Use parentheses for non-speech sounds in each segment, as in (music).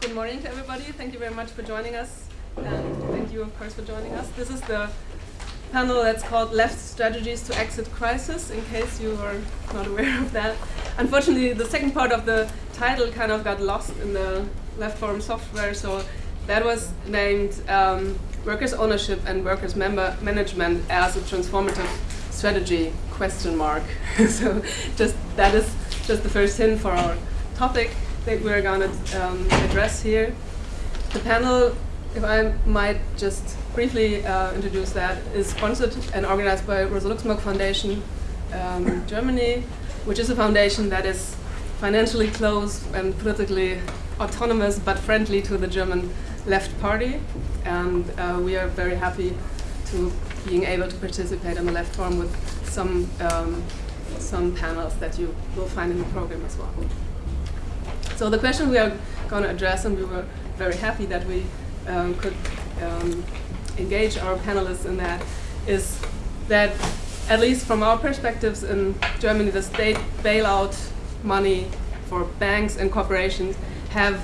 good morning to everybody. Thank you very much for joining us. And thank you, of course, for joining us. This is the panel that's called Left Strategies to Exit Crisis, in case you are not aware of that. Unfortunately, the second part of the title kind of got lost in the Left Forum software, so that was named um, Workers' Ownership and Workers' Member Management as a Transformative Strategy, question mark. (laughs) so just that is just the first hint for our topic that we're going to um, address here. The panel, if I might just briefly uh, introduce that, is sponsored and organized by Rosa Luxemburg Foundation um, Germany, which is a foundation that is financially close and politically autonomous but friendly to the German left party. And uh, we are very happy to being able to participate in the left forum with some, um, some panels that you will find in the program as well. So the question we are going to address, and we were very happy that we um, could um, engage our panelists in that, is that at least from our perspectives in Germany, the state bailout money for banks and corporations have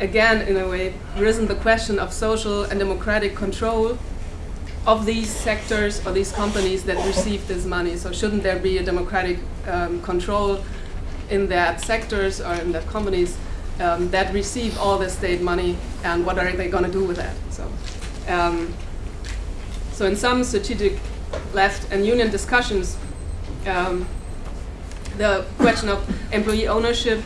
again, in a way, risen the question of social and democratic control of these sectors or these companies that receive this money. So shouldn't there be a democratic um, control in that sectors or in that companies um, that receive all the state money and what are they going to do with that? So, um, so in some strategic left and union discussions, um, the question of employee ownership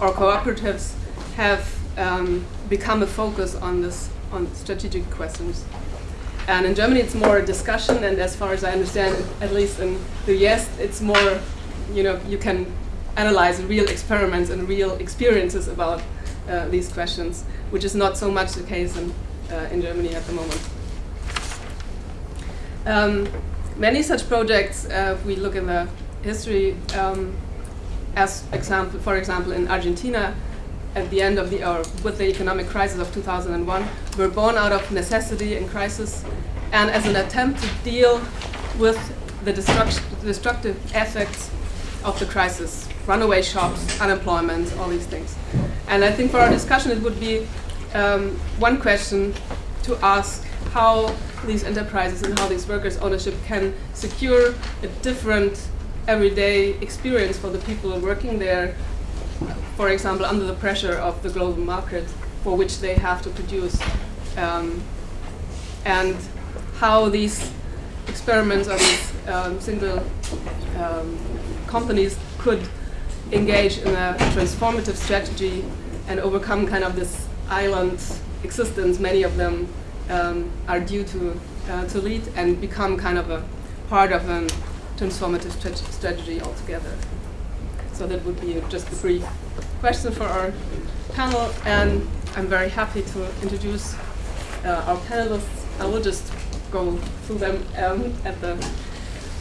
or cooperatives have um, become a focus on this on strategic questions. And in Germany, it's more a discussion, and as far as I understand, at least in the US, it's more, you know, you can analyze real experiments and real experiences about uh, these questions, which is not so much the case in, uh, in Germany at the moment. Um, many such projects, uh, if we look in the history, um, as example, for example, in Argentina, at the end of the, or with the economic crisis of 2001, were born out of necessity and crisis, and as an attempt to deal with the destructive effects of the crisis, runaway shops, unemployment, all these things. And I think for our discussion it would be um, one question to ask how these enterprises and how these workers' ownership can secure a different everyday experience for the people working there for example, under the pressure of the global market for which they have to produce, um, and how these experiments or these um, single um, companies could engage in a transformative strategy and overcome kind of this island existence many of them um, are due to, uh, to lead and become kind of a part of a transformative strategy altogether. So that would be just a brief question for our panel, and I'm very happy to introduce uh, our panelists. I will just go through them um, at the.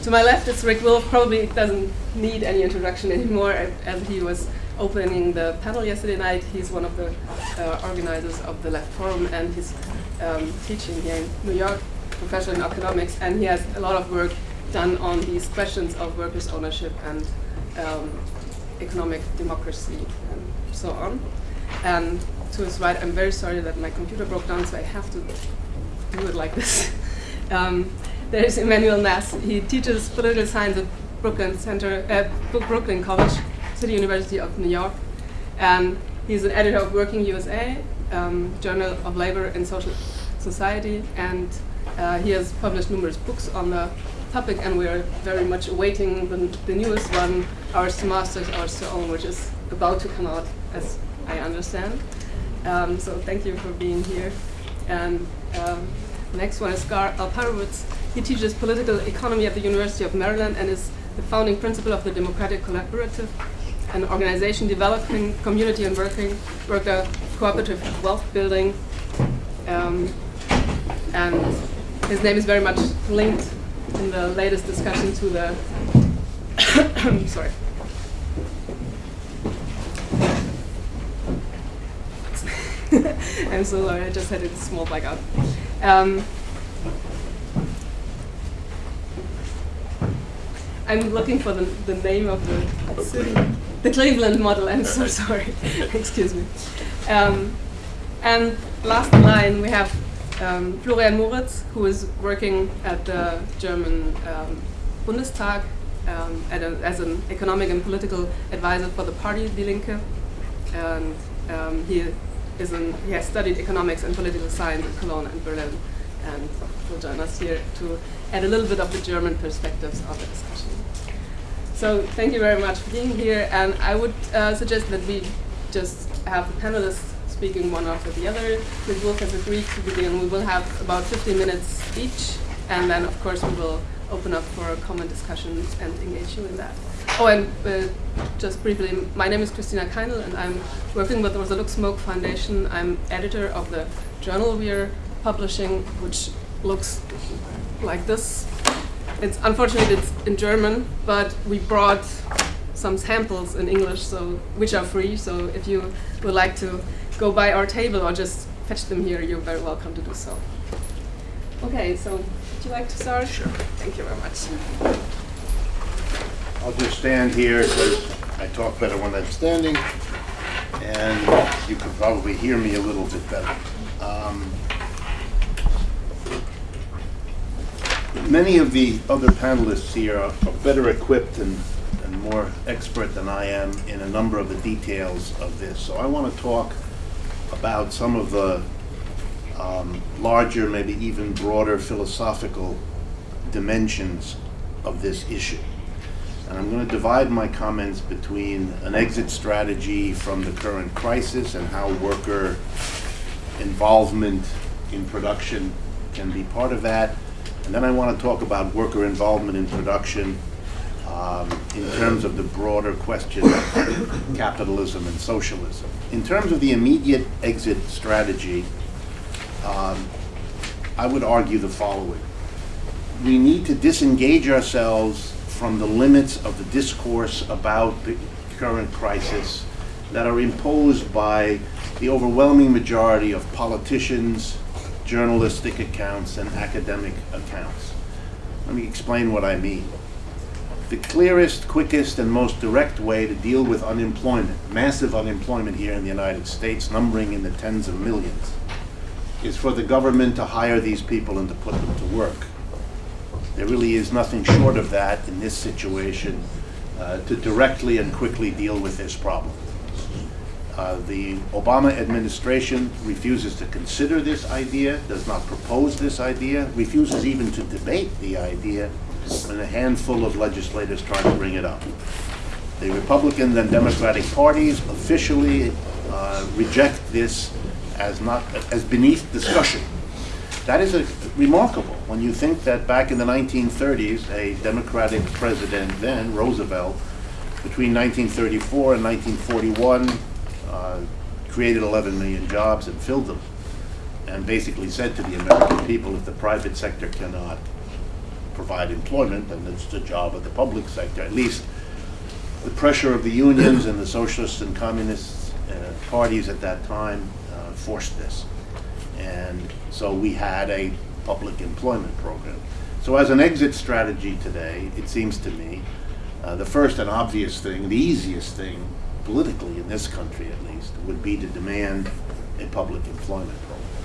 To my left is Rick Wolff. Probably doesn't need any introduction anymore, as he was opening the panel yesterday night. He's one of the uh, organizers of the Left Forum, and he's um, teaching here in New York, professor in economics, and he has a lot of work done on these questions of workers' ownership and um, economic democracy and so on. And to his right, I'm very sorry that my computer broke down, so I have to do it like this. (laughs) um, there's Immanuel Ness. He teaches political science at Brooklyn Center, uh, Brooklyn College, City University of New York, and he's an editor of Working USA, um, Journal of Labor and Social Society, and uh, he has published numerous books on the topic, and we are very much awaiting the, the newest one, Our Masters, Ours to Own, which is about to come out, as I understand. Um, so thank you for being here. And um, next one is Gar Alperovitz. He teaches political economy at the University of Maryland and is the founding principal of the Democracy Collaborative, an organization developing community and working worker cooperative wealth building. Um, and his name is very much linked in the latest discussion to the (coughs) sorry. (laughs) I'm so sorry, I just had a small blackout. Um, I'm looking for the, the name of the city. The Cleveland model, I'm so sorry. (laughs) Excuse me. Um, And last in line, we have um, Florian Moritz, who is working at the German um, Bundestag um, a, as an economic and political advisor for the party Die Linke. And um, he, is an, he has studied economics and political science in Cologne and Berlin and will join us here to add a little bit of the German perspectives of the discussion. So thank you very much for being here, and I would uh, suggest that we just have the panelists speaking one after the other. Ms. Wolff has agreed to begin. We will have about 15 minutes each, and then of course we will open up for a common discussion and engage you in that. Oh, and uh, just briefly, my name is Christina Kaindl, and I'm working with the Rosa Luxemburg Foundation. I'm editor of the journal we are publishing, which looks like this. It's unfortunately it's in German, but we brought some samples in English, so which are free. So if you would like to go by our table or just fetch them here, you're very welcome to do so. Okay, so would you like to start? Sure. Thank you very much. I'll just stand here because I talk better when I'm standing, and you can probably hear me a little bit better. Um, many of the other panelists here are, are better equipped and, and more expert than I am in a number of the details of this. So I want to talk about some of the um, larger, maybe even broader philosophical dimensions of this issue. And I'm going to divide my comments between an exit strategy from the current crisis and how worker involvement in production can be part of that. And then I want to talk about worker involvement in production um, in terms of the broader question of capitalism and socialism. In terms of the immediate exit strategy, um, I would argue the following. We need to disengage ourselves from the limits of the discourse about the current crisis that are imposed by the overwhelming majority of politicians, journalistic accounts, and academic accounts. Let me explain what I mean. The clearest, quickest, and most direct way to deal with unemployment, massive unemployment here in the United States, numbering in the tens of millions, is for the government to hire these people and to put them to work. There really is nothing short of that in this situation uh, to directly and quickly deal with this problem. Uh, the Obama administration refuses to consider this idea, does not propose this idea, refuses even to debate the idea when a handful of legislators try to bring it up. The Republican and Democratic parties officially uh, reject this as not as beneath discussion. That is a, remarkable when you think that back in the 1930s, a Democratic president then, Roosevelt, between 1934 and 1941, uh, created 11 million jobs and filled them, and basically said to the American people, if the private sector cannot provide employment, then it's the job of the public sector. At least the pressure of the unions and the socialists and communist uh, parties at that time uh, forced this. And so we had a public employment program. So as an exit strategy today, it seems to me, uh, the first and obvious thing, the easiest thing politically in this country at least, would be to demand a public employment program.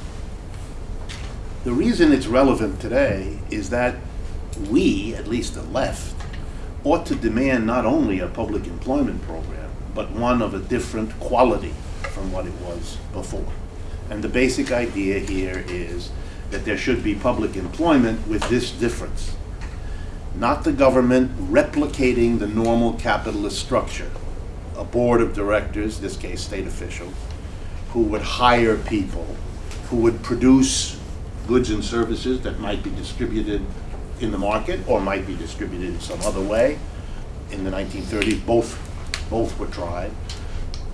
The reason it's relevant today is that we, at least the left, ought to demand not only a public employment program, but one of a different quality from what it was before. And the basic idea here is that there should be public employment with this difference. Not the government replicating the normal capitalist structure a board of directors, this case state official, who would hire people, who would produce goods and services that might be distributed in the market or might be distributed in some other way. In the 1930s, both, both were tried.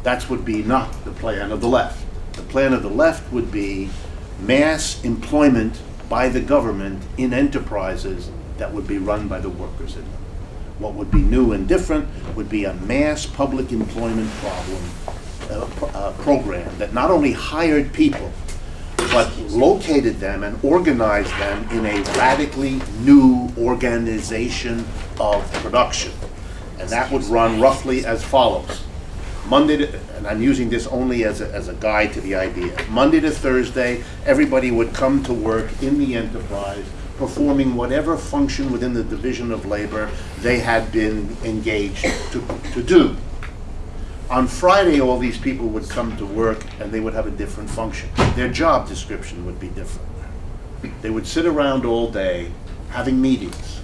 That would be not the plan of the left. The plan of the left would be mass employment by the government in enterprises that would be run by the workers in them. What would be new and different would be a mass public employment problem uh, uh, program that not only hired people, but located them and organized them in a radically new organization of production. And that would run roughly as follows. Monday to, and I'm using this only as a, as a guide to the idea. Monday to Thursday, everybody would come to work in the enterprise, performing whatever function within the division of labor they had been engaged to, to do. On Friday, all these people would come to work and they would have a different function. Their job description would be different. They would sit around all day having meetings.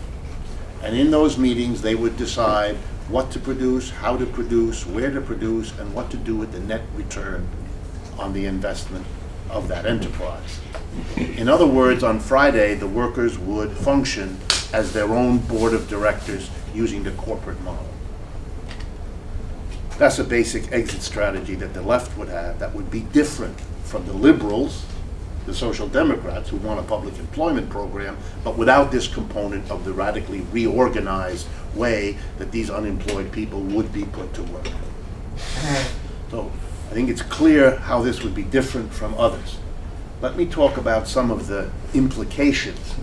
And in those meetings, they would decide what to produce, how to produce, where to produce, and what to do with the net return on the investment of that enterprise. In other words, on Friday, the workers would function as their own board of directors using the corporate model. That's a basic exit strategy that the left would have that would be different from the liberals, the social democrats who want a public employment program, but without this component of the radically reorganized way that these unemployed people would be put to work. So I think it's clear how this would be different from others. Let me talk about some of the implications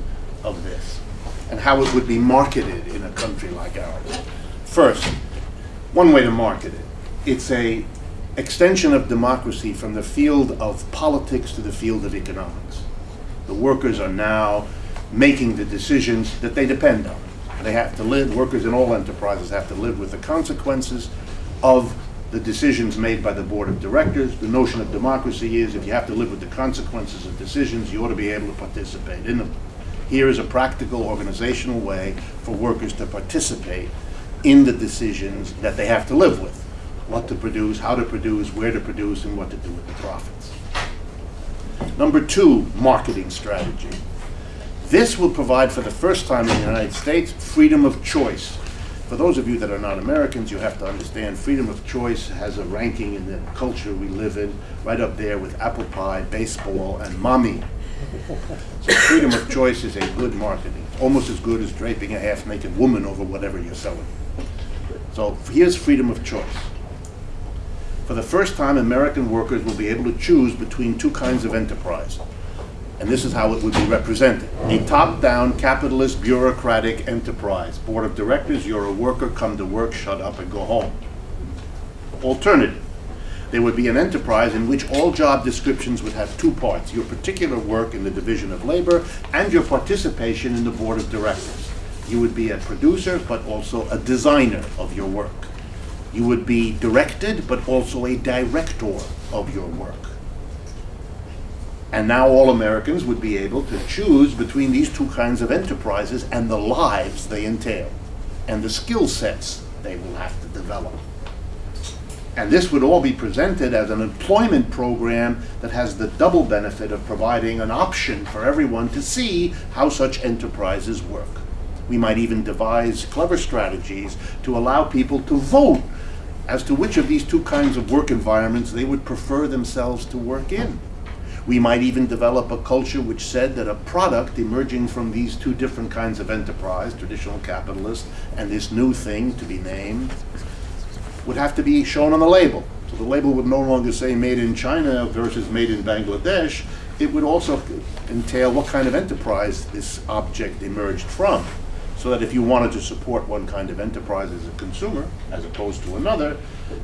of this and how it would be marketed in a country like ours. First, one way to market it. It's a extension of democracy from the field of politics to the field of economics. The workers are now making the decisions that they depend on. They have to live, workers in all enterprises have to live with the consequences of the decisions made by the board of directors. The notion of democracy is if you have to live with the consequences of decisions, you ought to be able to participate in them. Here is a practical organizational way for workers to participate in the decisions that they have to live with. What to produce, how to produce, where to produce, and what to do with the profits. Number two, marketing strategy. This will provide for the first time in the United States freedom of choice. For those of you that are not Americans, you have to understand freedom of choice has a ranking in the culture we live in, right up there with apple pie, baseball, and mommy. So freedom of choice is a good marketing, almost as good as draping a half-naked woman over whatever you're selling. So here's freedom of choice. For the first time, American workers will be able to choose between two kinds of enterprise. And this is how it would be represented. A top-down, capitalist, bureaucratic enterprise. Board of directors, you're a worker, come to work, shut up, and go home. Alternative. There would be an enterprise in which all job descriptions would have two parts, your particular work in the division of labor and your participation in the board of directors. You would be a producer, but also a designer of your work. You would be directed, but also a director of your work. And now all Americans would be able to choose between these two kinds of enterprises and the lives they entail and the skill sets they will have to develop. And this would all be presented as an employment program that has the double benefit of providing an option for everyone to see how such enterprises work. We might even devise clever strategies to allow people to vote as to which of these two kinds of work environments they would prefer themselves to work in. We might even develop a culture which said that a product emerging from these two different kinds of enterprise, traditional capitalist, and this new thing to be named, would have to be shown on the label. So the label would no longer say made in China versus made in Bangladesh. It would also entail what kind of enterprise this object emerged from. So that if you wanted to support one kind of enterprise as a consumer, as opposed to another,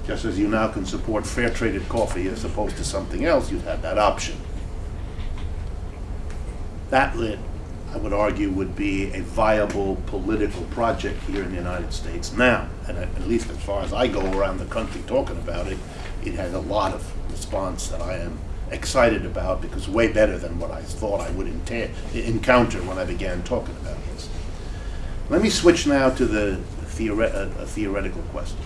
just as you now can support fair traded coffee as opposed to something else, you'd have that option. That lit, I would argue, would be a viable political project here in the United States now. And at, least as far as I go around the country talking about it, it has a lot of response that I am excited about because way better than what I thought I would encounter when I began talking about this. Let me switch now to the theore- uh, a theoretical question.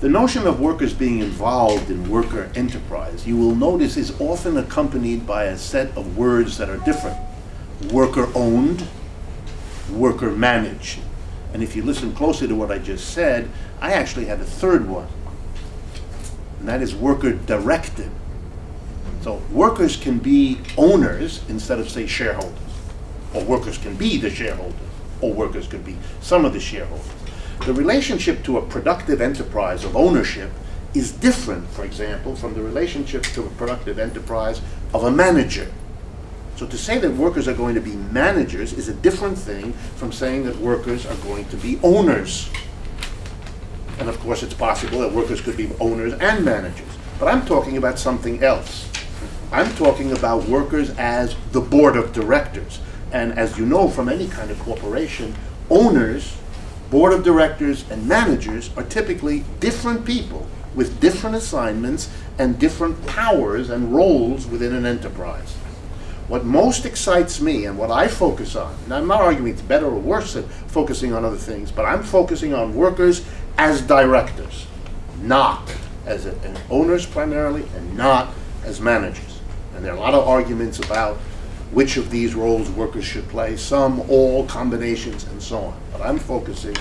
The notion of workers being involved in worker enterprise, you will notice, is often accompanied by a set of words that are different worker owned, worker managed. And if you listen closely to what I just said, I actually had a third one, and that is worker directed. So workers can be owners instead of, say, shareholders, or workers can be the shareholders, or workers could be some of the shareholders. The relationship to a productive enterprise of ownership is different, for example, from the relationship to a productive enterprise of a manager. So to say that workers are going to be managers is a different thing from saying that workers are going to be owners. And of course, it's possible that workers could be owners and managers. But I'm talking about something else. I'm talking about workers as the board of directors. And as you know from any kind of corporation, owners, board of directors, and managers are typically different people with different assignments and different powers and roles within an enterprise. What most excites me and what I focus on, and I'm not arguing it's better or worse than focusing on other things, but I'm focusing on workers as directors, not as a, owners primarily, and not as managers. And there are a lot of arguments about which of these roles workers should play, some, all, combinations, and so on. But I'm focusing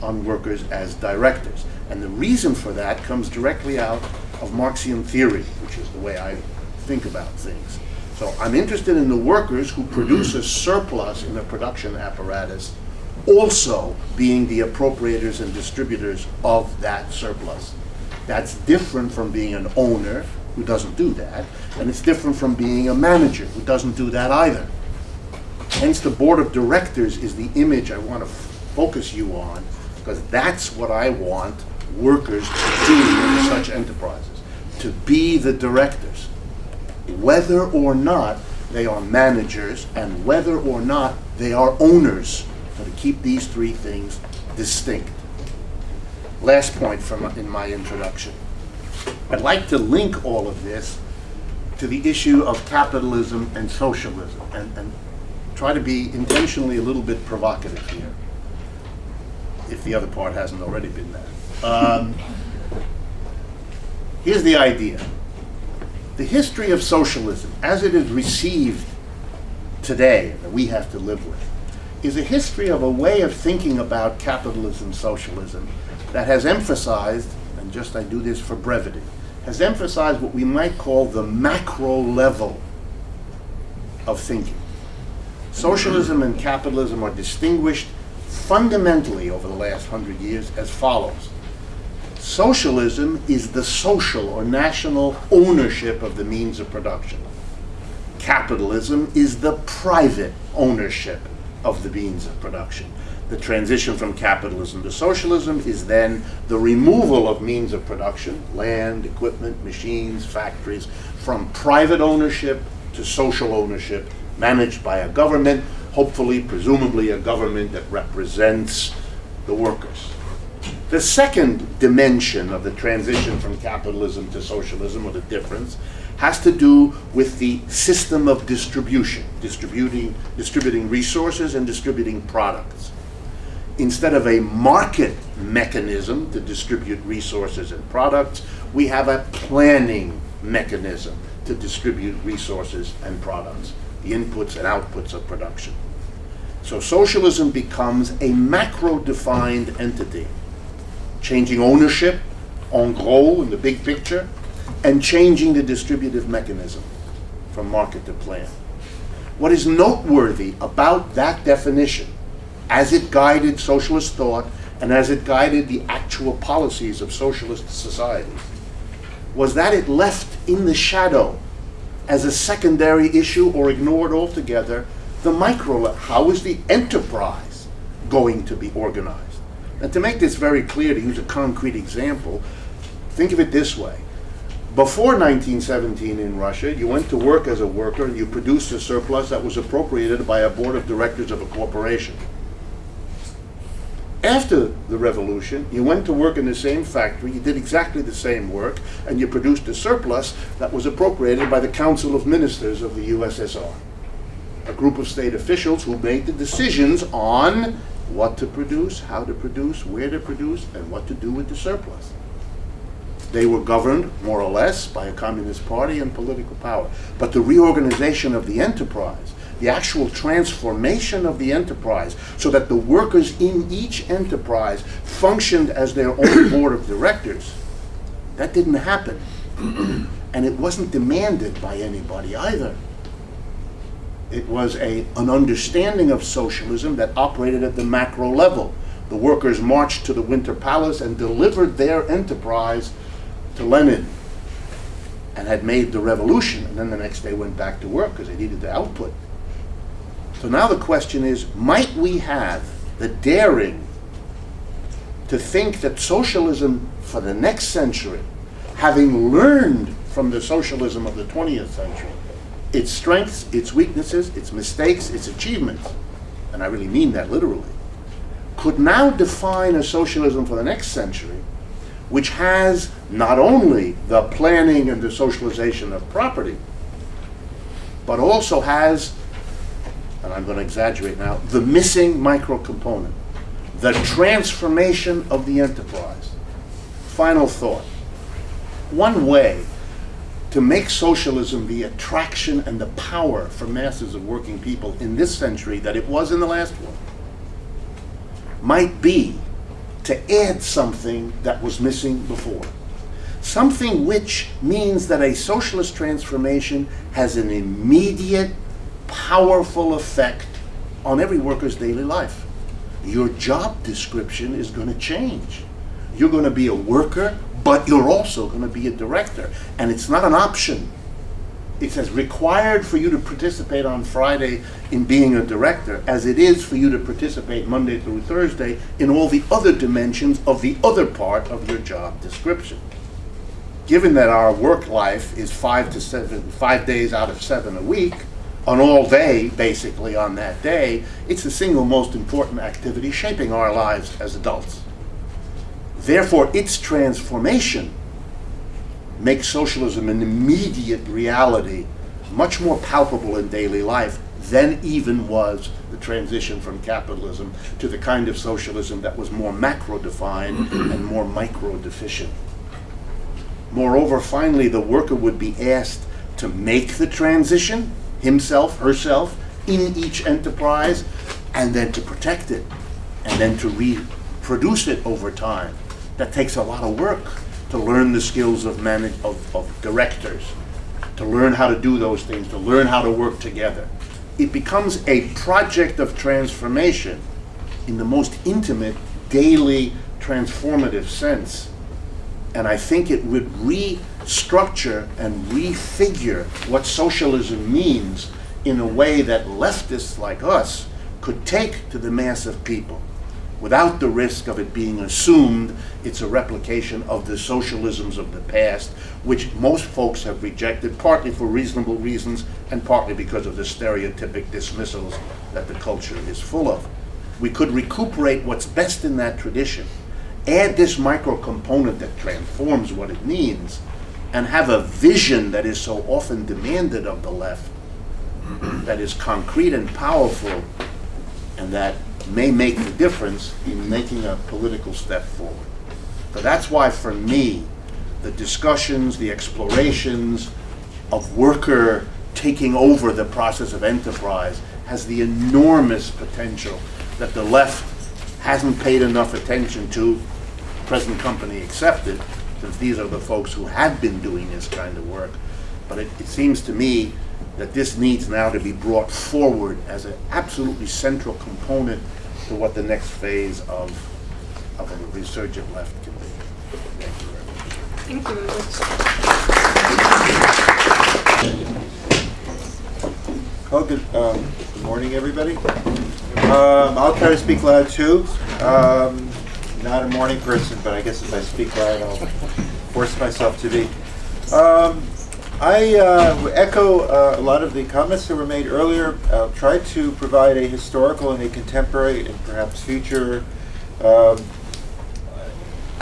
on workers as directors. And the reason for that comes directly out of Marxian theory, which is the way I think about things. So I'm interested in the workers who produce a surplus in the production apparatus also being the appropriators and distributors of that surplus. That's different from being an owner who doesn't do that, and it's different from being a manager who doesn't do that either. Hence, the board of directors is the image I want to focus you on, because that's what I want workers to do in such enterprises, to be the directors whether or not they are managers and whether or not they are owners. So to keep these three things distinct. Last point from in my introduction. I'd like to link all of this to the issue of capitalism and socialism and, and try to be intentionally a little bit provocative here, if the other part hasn't already been that. Um, here's the idea the history of socialism, as it is received today, that we have to live with, is a history of a way of thinking about capitalism, socialism, that has emphasized, and just I do this for brevity, has emphasized what we might call the macro level of thinking. Socialism and capitalism are distinguished fundamentally over the last hundred years as follows. Socialism is the social or national ownership of the means of production. Capitalism is the private ownership of the means of production. The transition from capitalism to socialism is then the removal of means of production, land, equipment, machines, factories, from private ownership to social ownership, managed by a government, hopefully, presumably, a government that represents the workers. The second dimension of the transition from capitalism to socialism, or the difference, has to do with the system of distribution, distributing, distributing resources and distributing products. Instead of a market mechanism to distribute resources and products, we have a planning mechanism to distribute resources and products, the inputs and outputs of production. So socialism becomes a macro-defined entity changing ownership en gros in the big picture, and changing the distributive mechanism from market to plan. What is noteworthy about that definition, as it guided socialist thought and as it guided the actual policies of socialist societies, was that it left in the shadow as a secondary issue or ignored altogether the micro, how is the enterprise going to be organized? And to make this very clear, to use a concrete example, think of it this way. Before 1917 in Russia, you went to work as a worker and you produced a surplus that was appropriated by a board of directors of a corporation. After the revolution, you went to work in the same factory, you did exactly the same work, and you produced a surplus that was appropriated by the Council of Ministers of the USSR. A group of state officials who made the decisions on what to produce, how to produce, where to produce, and what to do with the surplus. They were governed, more or less, by a communist party and political power. But the reorganization of the enterprise, the actual transformation of the enterprise, so that the workers in each enterprise functioned as their own (coughs) board of directors, that didn't happen. (clears throat) and it wasn't demanded by anybody either. It was a, an understanding of socialism that operated at the macro level. The workers marched to the Winter Palace and delivered their enterprise to Lenin and had made the revolution. And then the next day went back to work because they needed the output. So now the question is might we have the daring to think that socialism for the next century, having learned from the socialism of the 20th century, its strengths, its weaknesses, its mistakes, its achievements, and I really mean that literally, could now define a socialism for the next century which has not only the planning and the socialization of property, but also has, and I'm going to exaggerate now, the missing micro component, the transformation of the enterprise. Final thought. One way to make socialism the attraction and the power for masses of working people in this century that it was in the last one might be to add something that was missing before. Something which means that a socialist transformation has an immediate, powerful effect on every worker's daily life. Your job description is going to change. You're going to be a worker, but you're also going to be a director. And it's not an option it's as required for you to participate on Friday in being a director as it is for you to participate Monday through Thursday in all the other dimensions of the other part of your job description. Given that our work life is five to seven, five days out of seven a week, on all day, basically on that day, it's the single most important activity shaping our lives as adults. Therefore, its transformation makes socialism an immediate reality, much more palpable in daily life than even was the transition from capitalism to the kind of socialism that was more macro defined (clears throat) and more micro deficient. Moreover, finally, the worker would be asked to make the transition, himself, herself, in each enterprise, and then to protect it, and then to reproduce it over time. That takes a lot of work to learn the skills of, manage, of, of directors, to learn how to do those things, to learn how to work together. It becomes a project of transformation in the most intimate, daily, transformative sense. And I think it would restructure and refigure what socialism means in a way that leftists like us could take to the mass of people without the risk of it being assumed it's a replication of the socialisms of the past, which most folks have rejected, partly for reasonable reasons and partly because of the stereotypic dismissals that the culture is full of. We could recuperate what's best in that tradition, add this micro component that transforms what it means, and have a vision that is so often demanded of the left, (clears throat) that is concrete and powerful, and that may make the difference in making a political step forward. So that's why, for me, the discussions, the explorations of worker taking over the process of enterprise has the enormous potential that the left hasn't paid enough attention to, present company accepted, since these are the folks who have been doing this kind of work. But it, it seems to me that this needs now to be brought forward as an absolutely central component to what the next phase of, of a resurgent left can be. Thank you very much. Thank you very much. Oh, good, um, good morning, everybody. Um, I'll try to speak loud too. Um, not a morning person, but I guess if I speak loud, I'll force myself to be. Um, I uh, echo uh, a lot of the comments that were made earlier. I'll try to provide a historical and a contemporary and perhaps future um,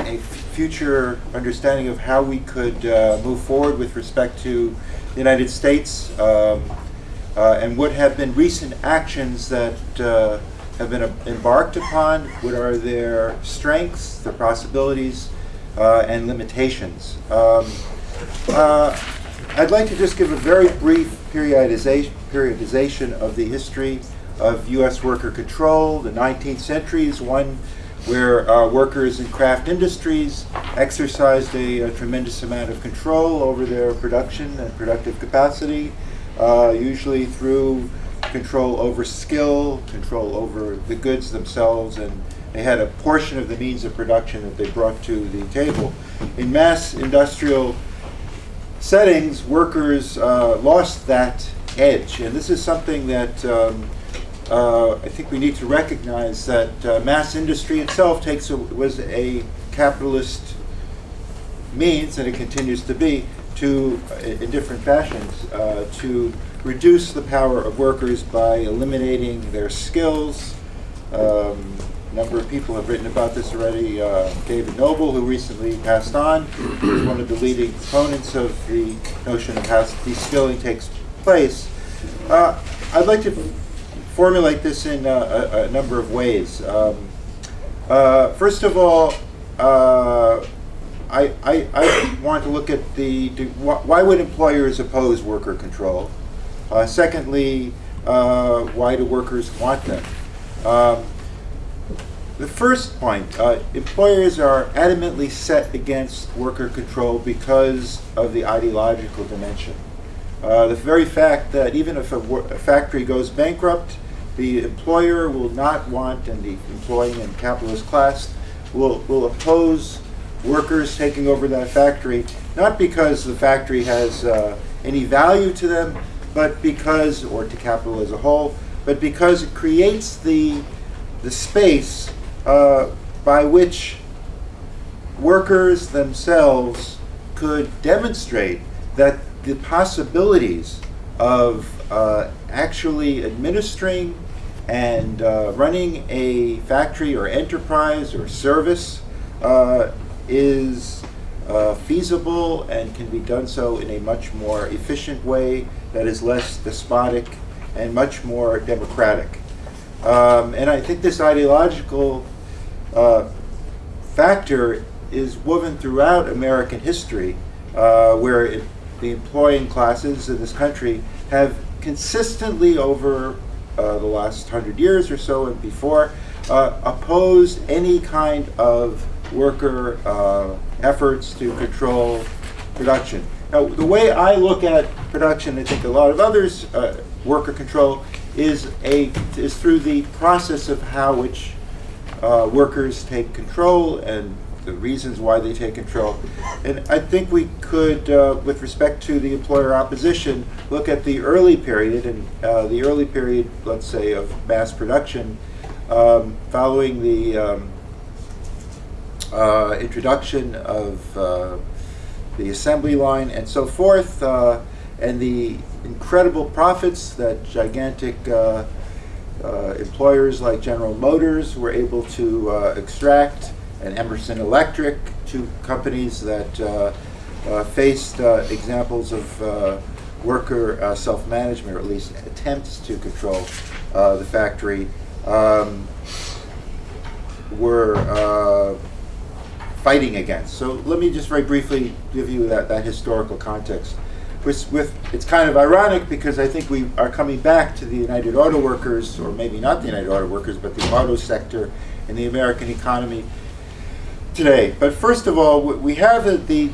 a future understanding of how we could uh, move forward with respect to the United States um, uh, and what have been recent actions that uh, have been embarked upon, what are their strengths, their possibilities, uh, and limitations. Um, I'd like to just give a very brief periodization, periodization of the history of U.S. worker control. The 19th century is one where uh, workers in craft industries exercised a, a, tremendous amount of control over their production and productive capacity, uh, usually through control over skill, control over the goods themselves, and they had a portion of the means of production that they brought to the table. In mass industrial settings, workers uh, lost that edge. And this is something that um, uh, I think we need to recognize that uh, mass industry itself takes a, was a capitalist means, and it continues to be, to, uh, in different fashions, uh, to reduce the power of workers by eliminating their skills. Um, number of people have written about this already. Uh, David Noble, who recently passed on, is one of the leading proponents of the notion of how de-skilling takes place. Uh, I'd like to formulate this in uh, a, a number of ways. Um, uh, first of all, uh, I, I, I want to look at the, do, wh- why would employers oppose worker control? Secondly, why do workers want them? Um, the first point, uh, employers are adamantly set against worker control because of the ideological dimension. Uh, the very fact that even if a, a factory goes bankrupt, the employer will not want, and the employing and capitalist class will, will oppose workers taking over that factory, not because the factory has uh, any value to them, but because, or to capital as a whole, but because it creates the, the space uh, by which workers themselves could demonstrate that the possibilities of uh, actually administering and uh, running a factory or enterprise or service uh, is uh, feasible and can be done so in a much more efficient way that is less despotic and much more democratic. Um, and I think this ideological uh, factor is woven throughout American history, uh, where it, the employing classes in this country have consistently over uh, the last hundred years or so and before uh, opposed any kind of worker uh, efforts to control production. Now, the way I look at production, I think a lot of others, uh, worker control, is a is through the process of how which uh, workers take control and the reasons why they take control. And I think we could, uh, with respect to the employer opposition, look at the early period and uh, the early period, let's say, of mass production, um, following the um, uh, introduction of uh, the assembly line and so forth, uh, and the incredible profits that gigantic uh, employers like General Motors were able to uh, extract, and Emerson Electric, two companies that uh, uh, faced uh, examples of uh, worker uh, self-management, or at least attempts to control uh, the factory, um, were uh, fighting against. So let me just very briefly give you that, that historical context. With, with, it's kind of ironic because I think we are coming back to the United Auto Workers, or maybe not the United Auto Workers, but the auto sector in the American economy today. But first of all, we have the, the,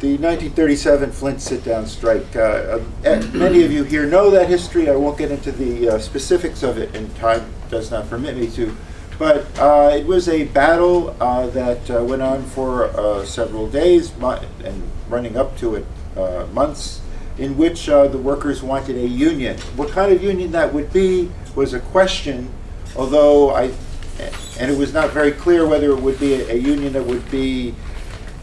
the 1937 Flint sit-down strike. Uh, uh, and many of you here know that history. I won't get into the uh, specifics of it, and time does not permit me to. But uh, it was a battle uh, that went on for several days and running up to it months, in which uh, the workers wanted a union. What kind of union that would be was a question, although I, and it was not very clear whether it would be a, a union that would be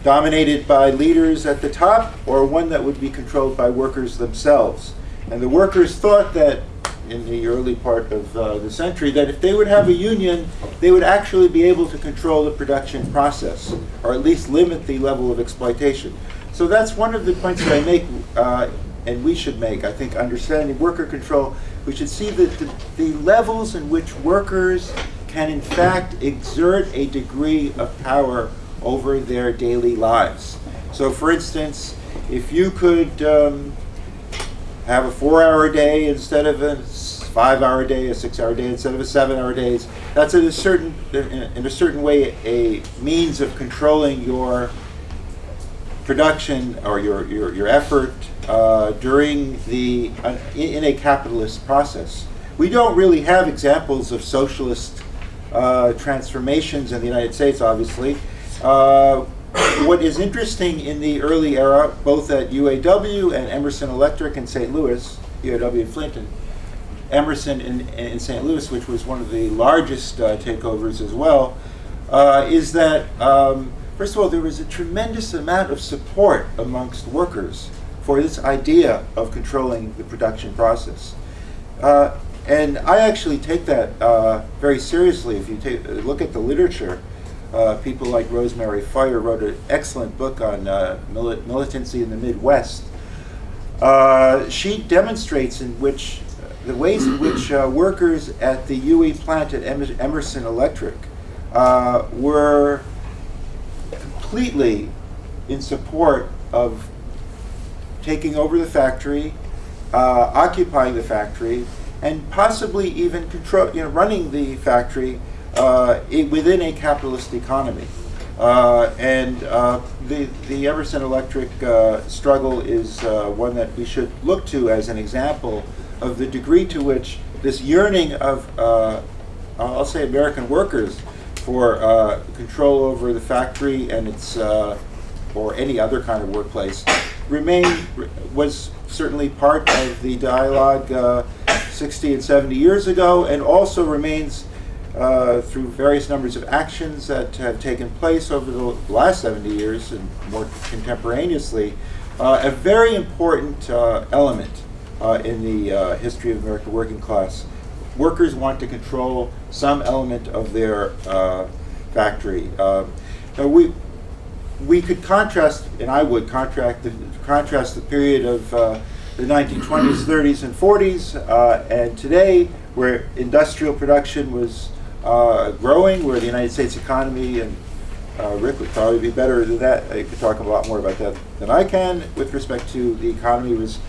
dominated by leaders at the top or one that would be controlled by workers themselves. And the workers thought that in the early part of uh, the century that if they would have a union, they would actually be able to control the production process or at least limit the level of exploitation. So that's one of the points that I make, uh, and we should make. I think understanding worker control, we should see that the, the levels in which workers can in fact exert a degree of power over their daily lives. So, for instance, if you could um, have a four-hour day instead of a five-hour day, a six-hour day instead of a seven-hour day, that's in a certain, in a- in a certain way, a means of controlling your production or your, your, your effort uh, during the, uh, in, a capitalist process. We don't really have examples of socialist uh, transformations in the United States, obviously. Uh, what is interesting in the early era, both at UAW and Emerson Electric in St. Louis, UAW in Flinton, Emerson in, in St. Louis, which was one of the largest uh, takeovers as well, uh, is that, um, first of all, there was a tremendous amount of support amongst workers for this idea of controlling the production process. Uh, and I actually take that uh, very seriously. If you take, look at the literature, uh, people like Rosemary Feurer wrote an excellent book on uh, mili- militancy in the Midwest. Uh, she demonstrates in which the ways in which uh, workers at the UE plant at Emer- Emerson Electric uh, were completely in support of taking over the factory, uh, occupying the factory, and possibly even control, you know, running the factory uh, within a capitalist economy. Uh, and uh, the, the Emerson Electric uh, struggle is uh, one that we should look to as an example of the degree to which this yearning of, I'll say, American workers for uh, control over the factory and its, uh, or any other kind of workplace, remained, was certainly part of the dialogue uh, 60 and 70 years ago, and also remains uh, through various numbers of actions that have taken place over the last 70 years and more contemporaneously, uh, a very important uh, element in the history of American working class. Workers want to control some element of their uh, factory. Now we, we could contrast, and I would contract the, contrast the period of uh, the 1920s, 30s, (clears throat) and 40s, uh, and today, where industrial production was uh, growing, where the United States economy, and uh, Rick would probably be better than that. He could talk a lot more about that than I can with respect to the economy was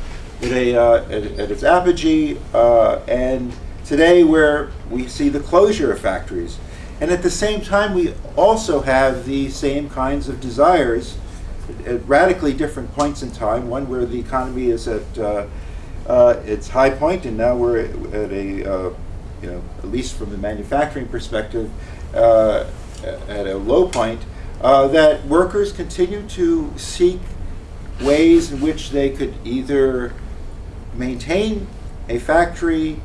at, a, uh, at, at its apogee, uh, and today where we see the closure of factories. And at the same time, we also have the same kinds of desires at radically different points in time. One where the economy is at uh, uh, its high point, and now we're at a, uh, you know, at least from the manufacturing perspective, uh, at a low point. Uh, that workers continue to seek ways in which they could either maintain a factory,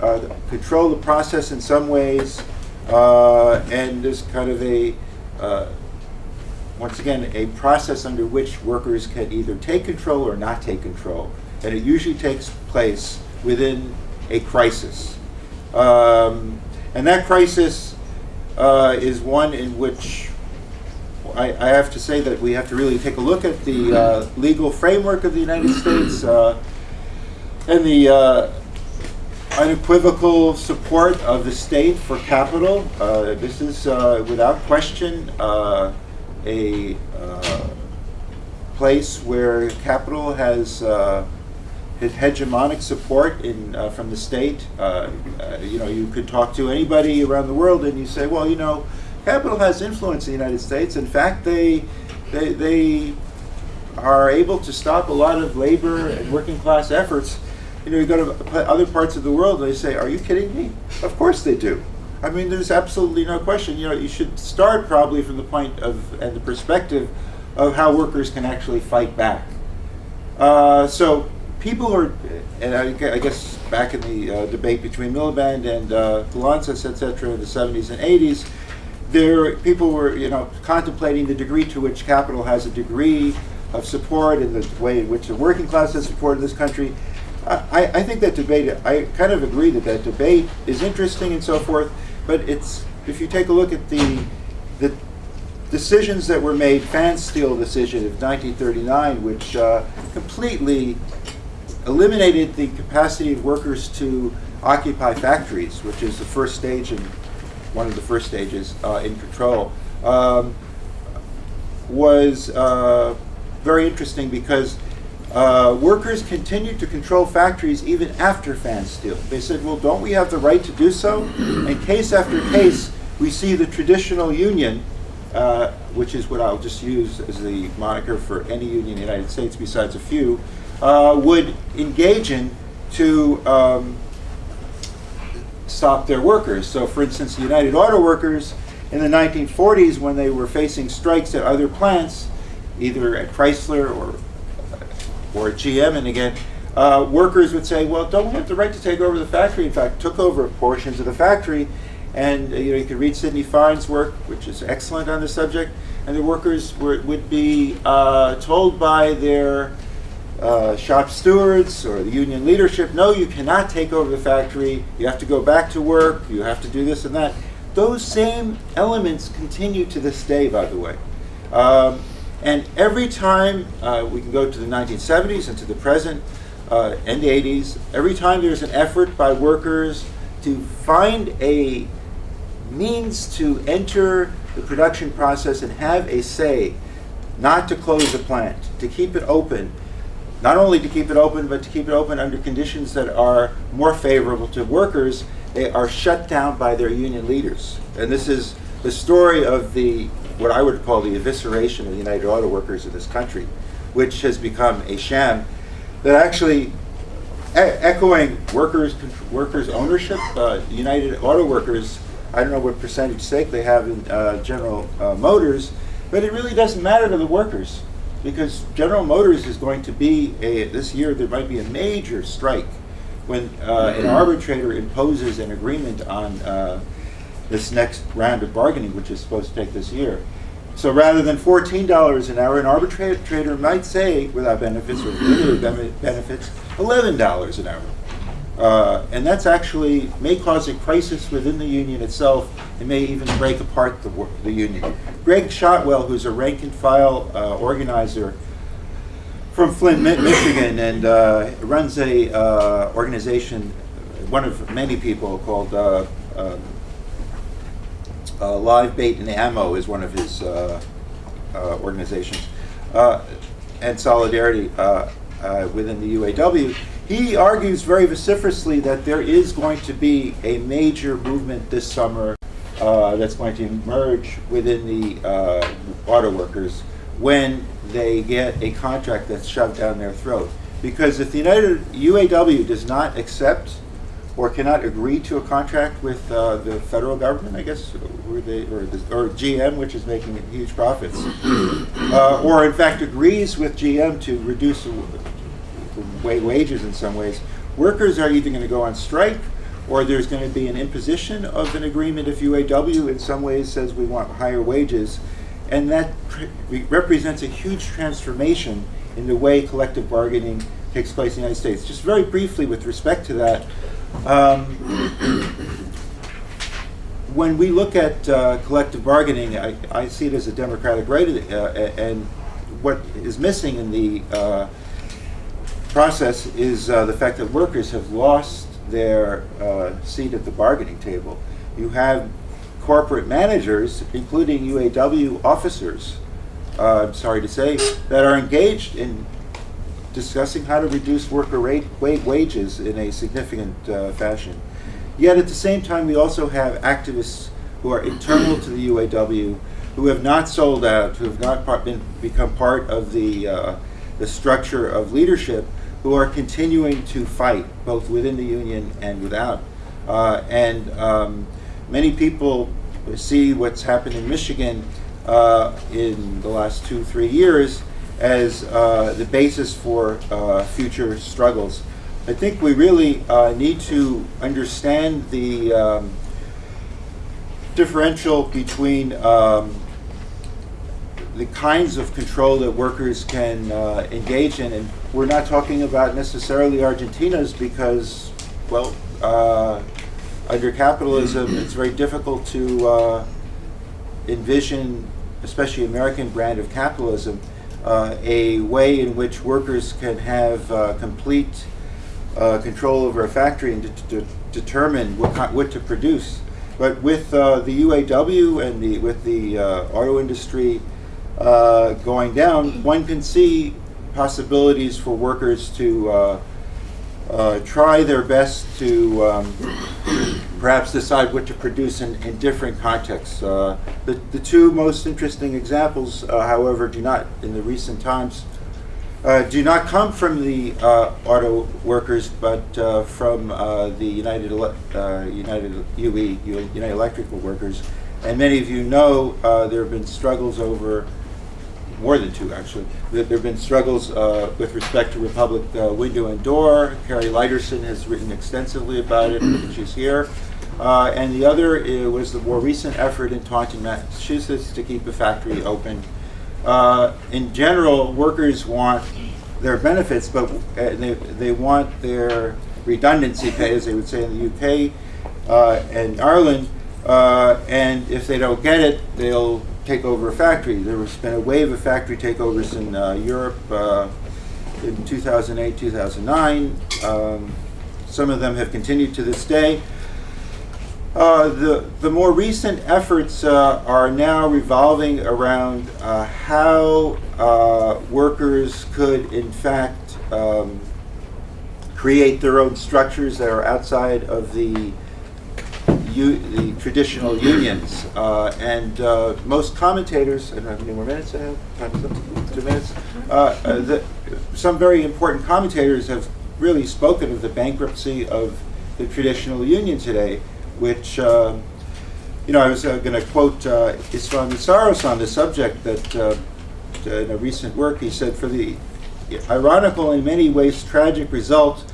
uh, control the process in some ways, uh, and there's kind of a, uh, once again, a process under which workers can either take control or not take control. And it usually takes place within a crisis. Um, and that crisis uh, is one in which I, I have to say that we have to really take a look at the uh, legal framework of the United States uh, and the unequivocal support of the state for capital. Uh, this is uh, without question uh, a uh, place where capital has uh, hegemonic support in, uh, from the state. You know, you could talk to anybody around the world and you say, well, you know, capital has influence in the United States. In fact, they, they, they are able to stop a lot of labor and working class efforts. You know, you go to other parts of the world, and they say, "Are you kidding me?" Of course they do. I mean, there's absolutely no question. You know, you should start probably from the point of and the perspective of how workers can actually fight back. Uh, so people are, and I, I guess back in the uh, debate between Miliband and uh, et cetera, in the 70s and 80s, there people were, you know, contemplating the degree to which capital has a degree of support and the way in which the working class has support in this country. I, I think that debate, I kind of agree that that debate is interesting and so forth, but it's, if you take a look at the, the decisions that were made, Fansteel decision of 1939, which uh, completely eliminated the capacity of workers to occupy factories, which is the first stage and one of the first stages uh, in control, um, was uh, very interesting because uh, workers continued to control factories even after Fan Fansteel. They said, well, don't we have the right to do so? And case after case, we see the traditional union, uh, which is what I'll just use as the moniker for any union in the United States besides a few, uh, would engage in to um, stop their workers. So, for instance, the United Auto Workers in the 1940s, when they were facing strikes at other plants, either at Chrysler or or GM, and again, uh, workers would say, well, don't we have the right to take over the factory? In fact, took over portions of the factory. And uh, you know, you could read Sidney Fine's work, which is excellent on the subject. And the workers were, would be uh, told by their uh, shop stewards or the union leadership, no, you cannot take over the factory. You have to go back to work. You have to do this and that. Those same elements continue to this day, by the way. Um, and every time uh, we can go to the 1970s and to the present uh, and the 80s, every time there's an effort by workers to find a means to enter the production process and have a say, not to close the plant, to keep it open, not only to keep it open, but to keep it open under conditions that are more favorable to workers, they are shut down by their union leaders. And this is the story of the, what I would call the evisceration of the United Auto Workers in this country, which has become a sham that actually, e- echoing workers, workers ownership, uh, United Auto Workers, I don't know what percentage stake they have in uh, General uh, Motors, but it really doesn't matter to the workers because General Motors is going to be a, this year there might be a major strike when uh, an arbitrator imposes an agreement on uh, this next round of bargaining, which is supposed to take this year. So rather than $14 an hour, an arbitrator might say, without benefits or with benefits, $11 an hour. Uh, and that's actually may cause a crisis within the union itself. It may even break apart the, the union. Gregg Shotwell, who's a rank and file uh, organizer from Flint, Mi- Michigan, and uh, runs a uh, organization, one of many people called uh, Live Bait and Ammo is one of his uh, uh, organizations, uh, and Solidarity within the UAW. He argues very vociferously that there is going to be a major movement this summer that's going to emerge within the auto workers when they get a contract that's shoved down their throat. Because if the United UAW does not accept or cannot agree to a contract with uh, the federal government, I guess, or, they, or, the, or GM, which is making huge profits, uh, or in fact agrees with GM to reduce wages in some ways, workers are either going to go on strike or there's going to be an imposition of an agreement if UAW in some ways says we want higher wages. And that pr- represents a huge transformation in the way collective bargaining takes place in the United States. Just very briefly with respect to that, um, when we look at uh, collective bargaining, I, I see it as a democratic right, uh, and what is missing in the uh, process is uh, the fact that workers have lost their uh, seat at the bargaining table. You have corporate managers, including UAW officers, uh, I'm sorry to say, that are engaged in discussing how to reduce worker rate, wa- wages in a significant uh, fashion. Yet at the same time, we also have activists who are internal to the UAW, who have not sold out, who have not part, been, become part of the, uh, the structure of leadership, who are continuing to fight both within the union and without. Uh, and um, many people see what's happened in Michigan uh, in the last two, three years as uh, the basis for uh, future struggles. I think we really uh, need to understand the um, differential between um, the kinds of control that workers can uh, engage in. And we're not talking about necessarily Argentina's because, well, uh, under capitalism, it's very difficult to uh, envision, especially American brand of capitalism, uh, a way in which workers can have uh, complete uh, control over a factory and to, to determine what, what to produce. But with uh, the UAW and the, with the uh, auto industry uh, going down, one can see possibilities for workers to try their best to um, perhaps decide what to produce in, in different contexts. Uh, the, the two most interesting examples, uh, however, do not, in the recent times, uh, do not come from the uh, auto workers, but uh, from uh, the United United UE United Electrical Workers. And many of you know there have been struggles over more than two actually. There have been struggles with respect to Republic Window and Door. Kari Lydersen has written extensively about it, she's here. Uh, and the other uh, was the more recent effort in Taunton, Massachusetts to keep the factory open. Uh, in general, workers want their benefits, but uh, they, they want their redundancy pay, as they would say in the UK uh, and Ireland, uh, and if they don't get it, they'll take over a factory. There has been a wave of factory takeovers in Europe in 2008, 2009. Um, some of them have continued to this day. Uh, the, the more recent efforts uh, are now revolving around uh, how uh, workers could, in fact, um, create their own structures that are outside of the the traditional unions. Uh, and uh, most commentators, I don't have any more minutes, I have is two minutes. The, some very important commentators have really spoken of the bankruptcy of the traditional union today, which, um, you know, I was uh, going to quote uh, Istvan Meszaros on the subject that uh, in a recent work. He said, for the ironical and in many ways tragic result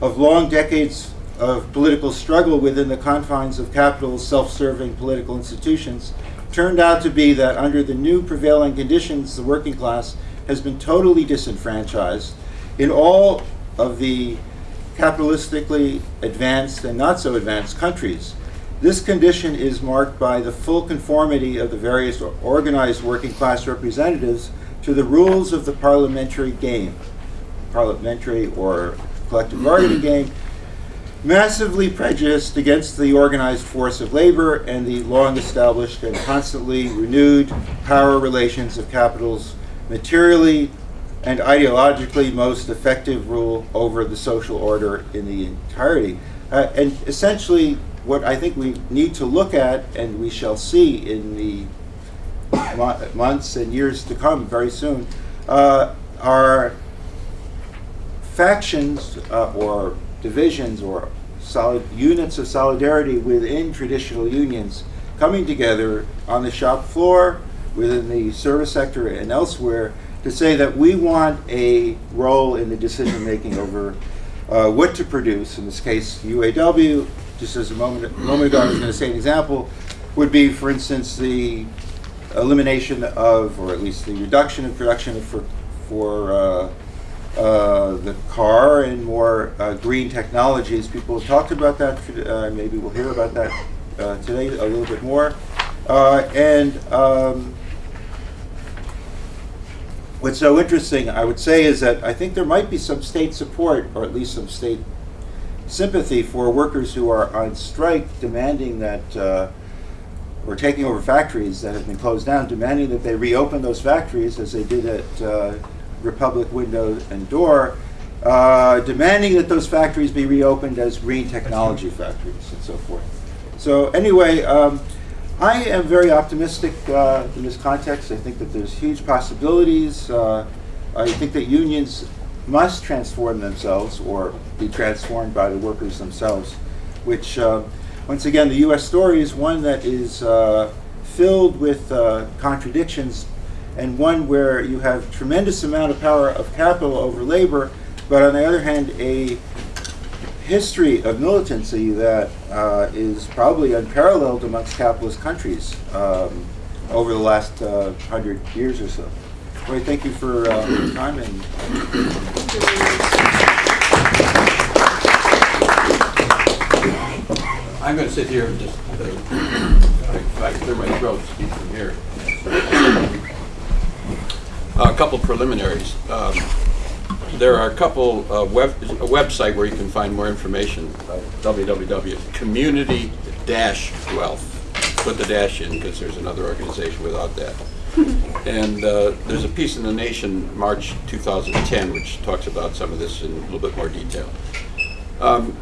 of long decades of political struggle within the confines of capital's self-serving political institutions turned out to be that under the new prevailing conditions, the working class has been totally disenfranchised in all of the capitalistically advanced and not so advanced countries. This condition is marked by the full conformity of the various organized working class representatives to the rules of the parliamentary game, parliamentary or collective bargaining (clears throat) game, massively prejudiced against the organized force of labor and the long established and constantly renewed power relations of capital's materially and ideologically most effective rule over the social order in the entirety. Uh, and essentially, what I think we need to look at, and we shall see in the mo- months and years to come very soon, uh, are factions uh, or divisions or solid units of solidarity within traditional unions coming together on the shop floor, within the service sector, and elsewhere to say that we want a role in the decision making over uh, what to produce. In this case, UAW, just as a moment, a moment ago I was going to say an example, would be, for instance, the elimination of, or at least the reduction in production for, for uh, uh, the car and more uh, green technologies. People have talked about that. Uh, maybe we'll hear about that uh, today a little bit more. And um, what's so interesting, I would say, is that I think there might be some state support, or at least some state sympathy for workers who are on strike, demanding that. Uh, or taking over factories that have been closed down, demanding that they reopen those factories as they did at uh, Republic Window and Door, uh, demanding that those factories be reopened as green technology factories and so forth. So anyway, um, I am very optimistic uh, in this context. I think that there's huge possibilities. Uh, I think that unions must transform themselves or be transformed by the workers themselves, which, uh, once again, the U.S. story is one that is uh, filled with uh, contradictions and one where you have tremendous amount of power of capital over labor, but on the other hand, a history of militancy that uh, is probably unparalleled amongst capitalist countries um, over the last uh, hundred years or so. Well, thank you for uh, your time and I'm going to sit here and just uh, I can clear my throat, speak from here. A couple preliminaries. Um, There are a couple, uh, web, a website where you can find more information, uh, www.community-wealth. Put the dash in because there's another organization without that. (laughs) And uh, there's a piece in The Nation, March 2010, which talks about some of this in a little bit more detail. Um,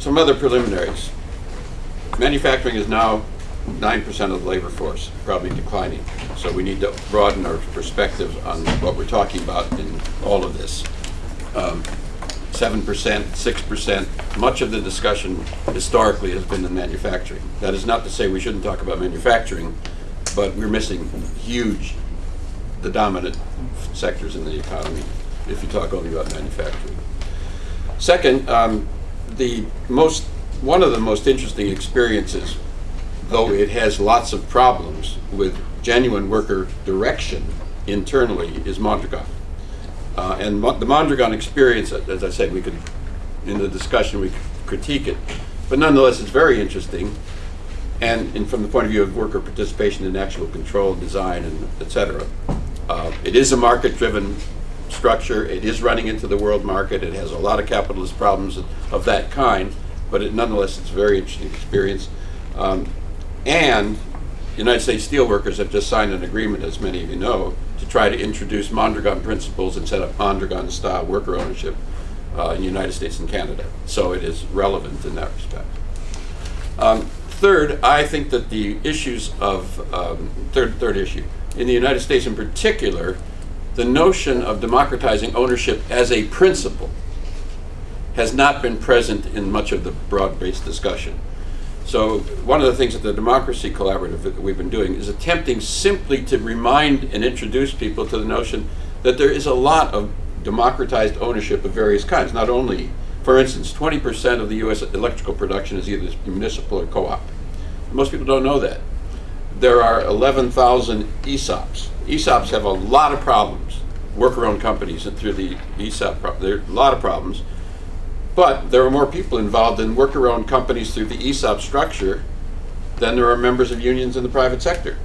Some other preliminaries. Manufacturing is now 9% of the labor force, probably declining. So we need to broaden our perspective on what we're talking about in all of this. Um, 7%, 6%, much of the discussion historically has been in manufacturing. That is not to say we shouldn't talk about manufacturing, but we're missing huge the dominant sectors in the economy, if you talk only about manufacturing. Second, um, the most, one of the most interesting experiences, though it has lots of problems with genuine worker direction internally, is Mondragon. Uh, and the Mondragon experience, as I said, we could, in the discussion, we critique it. But nonetheless, it's very interesting. And, and from the point of view of worker participation in actual control, design, and et cetera. Uh, it is a market-driven structure. It is running into the world market. It has a lot of capitalist problems of that kind, but it, nonetheless, it's a very interesting experience. Um, and United States Steelworkers have just signed an agreement, as many of you know, to try to introduce Mondragon principles and set up Mondragon-style worker ownership uh, in the United States and Canada. So it is relevant in that respect. Um, third, I think that the issues of um, third third issue in the United States, in particular, the notion of democratizing ownership as a principle has not been present in much of the broad-based discussion. So one of the things that the Democracy Collaborative that we've been doing is attempting simply to remind and introduce people to the notion that there is a lot of democratized ownership of various kinds. Not only, for instance, 20% of the U.S. electrical production is either municipal or co-op. Most people don't know that. There are 11,000 ESOPs. ESOPs have a lot of problems. Worker-owned companies and through the ESOP, there are a lot of problems. But there are more people involved in worker-owned companies through the ESOP structure than there are members of unions in the private sector.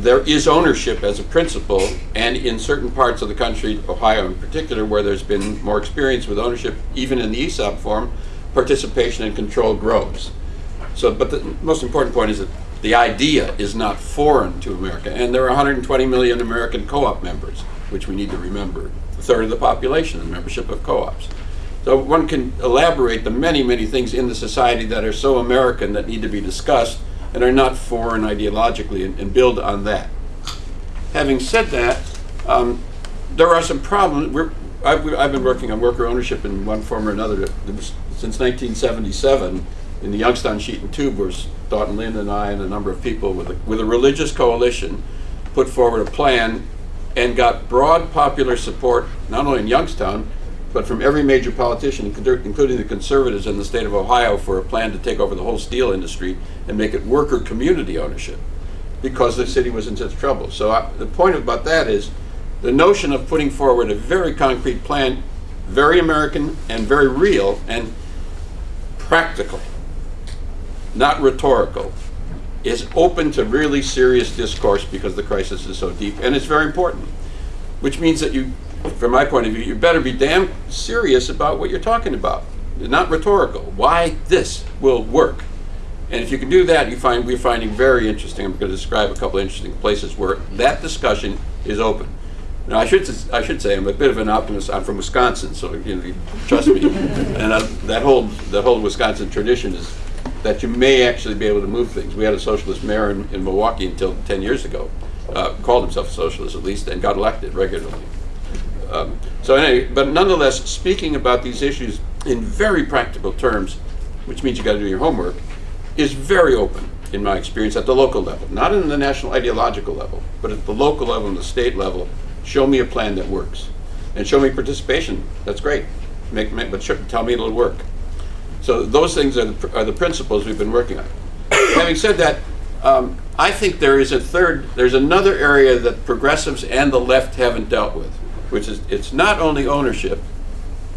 There is ownership as a principle, and in certain parts of the country, Ohio in particular, where there's been more experience with ownership, even in the ESOP form, participation and control grows. So, but the most important point is that the idea is not foreign to America, and there are 120 million American co-op members, which we need to remember. A third of the population in membership of co-ops. So one can elaborate the many, many things in the society that are so American that need to be discussed and are not foreign ideologically and, and build on that. Having said that, um, there are some problems. We're, I've, I've been working on worker ownership in one form or another since 1977 in the Youngstown Sheet and Tube, where Staughton Lynd and I and a number of people with a, with a religious coalition put forward a plan and got broad popular support, not only in Youngstown, but from every major politician, including the conservatives in the state of Ohio, for a plan to take over the whole steel industry and make it worker community ownership because the city was in such trouble. So I, the point about that is the notion of putting forward a very concrete plan, very American and very real and practical, not rhetorical, is open to really serious discourse because the crisis is so deep and it's very important. Which means that you, from my point of view, you better be damn serious about what you're talking about, not rhetorical. Why this will work. And if you can do that, you find we're finding very interesting. I'm going to describe a couple of interesting places where that discussion is open. Now, I should I should say I'm a bit of an optimist. I'm from Wisconsin, so you know, trust me. (laughs) and uh, that whole that whole Wisconsin tradition is that you may actually be able to move things. We had a socialist mayor in, in Milwaukee until 10 years ago, uh, called himself a socialist at least, and got elected regularly. Um, so anyway, but nonetheless, speaking about these issues in very practical terms, which means you got to do your homework, is very open in my experience at the local level, not in the national ideological level, but at the local level and the state level. Show me a plan that works, and show me participation. That's great. Make, make but tell me it'll work. So those things are the, are the principles we've been working on. Having said that, um, I think there is a third, there's another area that progressives and the left haven't dealt with, which is it's not only ownership,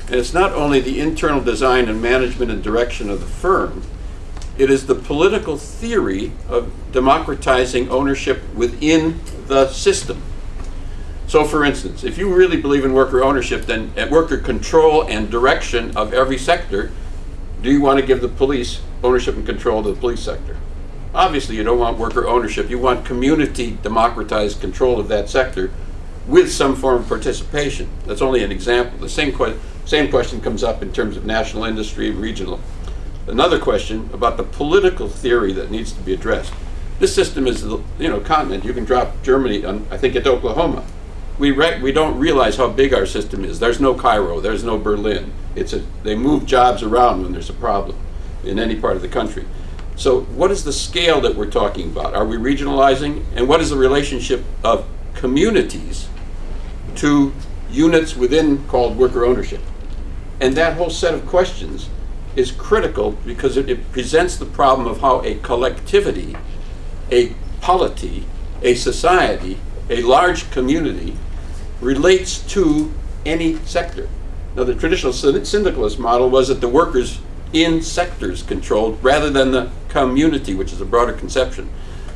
and it's not only the internal design and management and direction of the firm, it is the political theory of democratizing ownership within the system. So, for instance, if you really believe in worker ownership, then at worker control and direction of every sector, do you want to give the police ownership and control of the police sector? Obviously, you don't want worker ownership. You want community democratized control of that sector with some form of participation. That's only an example. The same, que- same question comes up in terms of national industry and regional. Another question about the political theory that needs to be addressed. This system is, you know, continent. You can drop Germany, on, I think, at Oklahoma. We, we don't realize how big our system is. There's no Cairo. There's no Berlin. It's a, they move jobs around when there's a problem in any part of the country. So what is the scale that we're talking about? Are we regionalizing? And what is the relationship of communities to units within called worker ownership. And that whole set of questions is critical because it, it presents the problem of how a collectivity, a polity, a society, a large community relates to any sector. Now, the traditional syndicalist model was that the workers in sectors controlled rather than the community, which is a broader conception.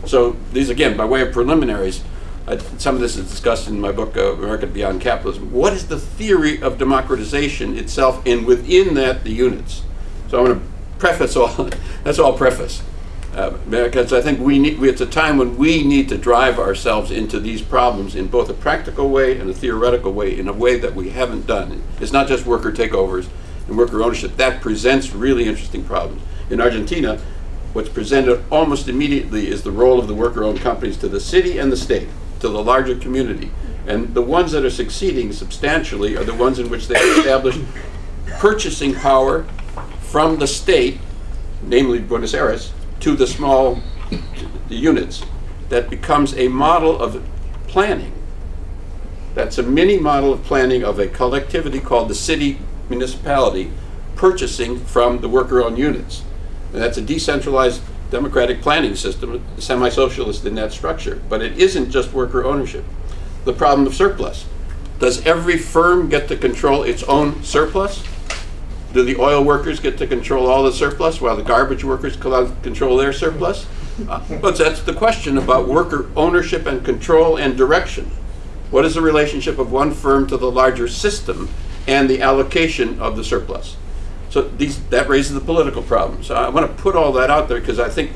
So these, again, by way of preliminaries, uh, some of this is discussed in my book, uh, America Beyond Capitalism. What is the theory of democratization itself, and within that, the units? So I'm going to preface all, (laughs) that's all preface. Uh, because I think we need, we, it's a time when we need to drive ourselves into these problems in both a practical way and a theoretical way, in a way that we haven't done. It's not just worker takeovers and worker ownership. That presents really interesting problems. In Argentina, what's presented almost immediately is the role of the worker-owned companies to the city and the state, to the larger community. And the ones that are succeeding substantially are the ones in which they established purchasing power from the state, namely Buenos Aires, to the small the units. That becomes a model of planning. That's a mini model of planning of a collectivity called the city municipality purchasing from the worker-owned units. And that's a decentralized democratic planning system, semi-socialist in that structure. But it isn't just worker ownership. The problem of surplus. Does every firm get to control its own surplus? Do the oil workers get to control all the surplus while the garbage workers co- control their surplus? Uh, But that's the question about worker ownership and control and direction. What is the relationship of one firm to the larger system and the allocation of the surplus? So these, that raises the political problem. So I want to put all that out there because I think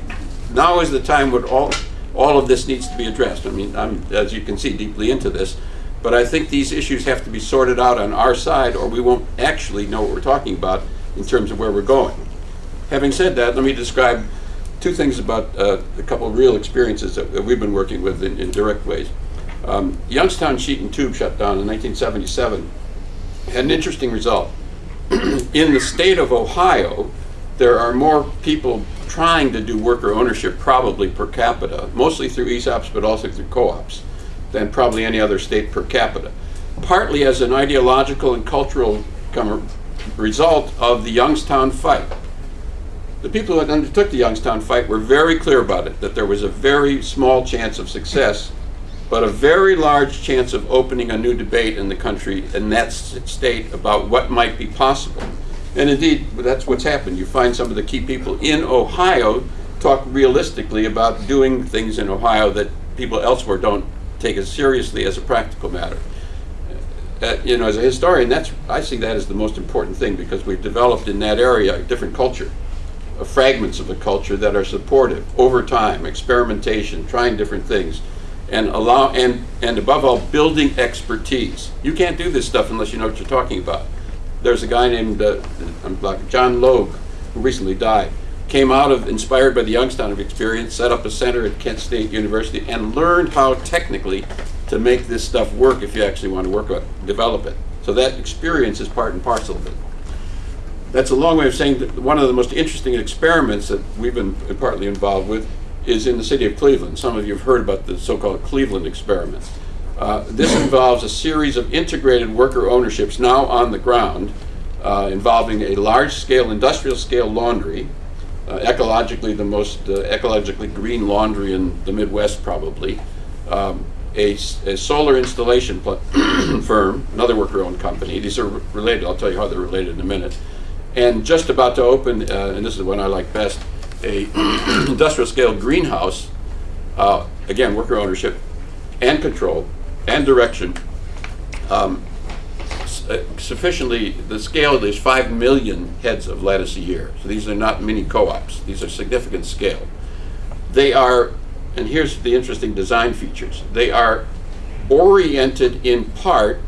now is the time when all, all of this needs to be addressed. I mean, I'm, as you can see, deeply into this. But I think these issues have to be sorted out on our side or we won't actually know what we're talking about in terms of where we're going. Having said that, let me describe two things about uh, a couple of real experiences that, we've been working with in, in direct ways. Um, Youngstown Sheet and Tube shut down in 1977 had an interesting result. (clears throat) in the state of Ohio, there are more people trying to do worker ownership probably per capita, mostly through ESOPs but also through co-ops, than probably any other state per capita. Partly as an ideological and cultural result of the Youngstown fight. The people who undertook the Youngstown fight were very clear about it, that there was a very small chance of success, but a very large chance of opening a new debate in the country in that state about what might be possible. And indeed, that's what's happened. You find some of the key people in Ohio talk realistically about doing things in Ohio that people elsewhere don't take as seriously as a practical matter. Uh, you know, as a historian, that's I see that as the most important thing because we've developed in that area a different culture, uh, fragments of a culture that are supportive over time, experimentation, trying different things, and allow and and above all, building expertise. You can't do this stuff unless you know what you're talking about. There's a guy named uh, John Logue, who recently died. Came out of inspired by the Youngstown of experience, set up a center at Kent State University, and learned how technically to make this stuff work if you actually want to work on it, develop it. So that experience is part and parcel of it. That's a long way of saying that one of the most interesting experiments that we've been partly involved with is in the city of Cleveland. Some of you have heard about the so-called Cleveland experiment. Uh, this involves a series of integrated worker ownerships now on the ground, uh, involving a large-scale industrial-scale laundry, uh, ecologically the most uh, ecologically green laundry in the Midwest probably, um, a, a solar installation (clears throat) firm, another worker-owned company. These are related. I'll tell you how they're related in a minute. And just about to open, uh, and this is the one I like best, a (clears throat) industrial-scale greenhouse. Uh, again, worker ownership and control and direction. Um, uh, sufficiently, the scale there's five million heads of lettuce a year. So these are not mini co-ops. These are significant scale. They are, and here's the interesting design features. They are oriented in part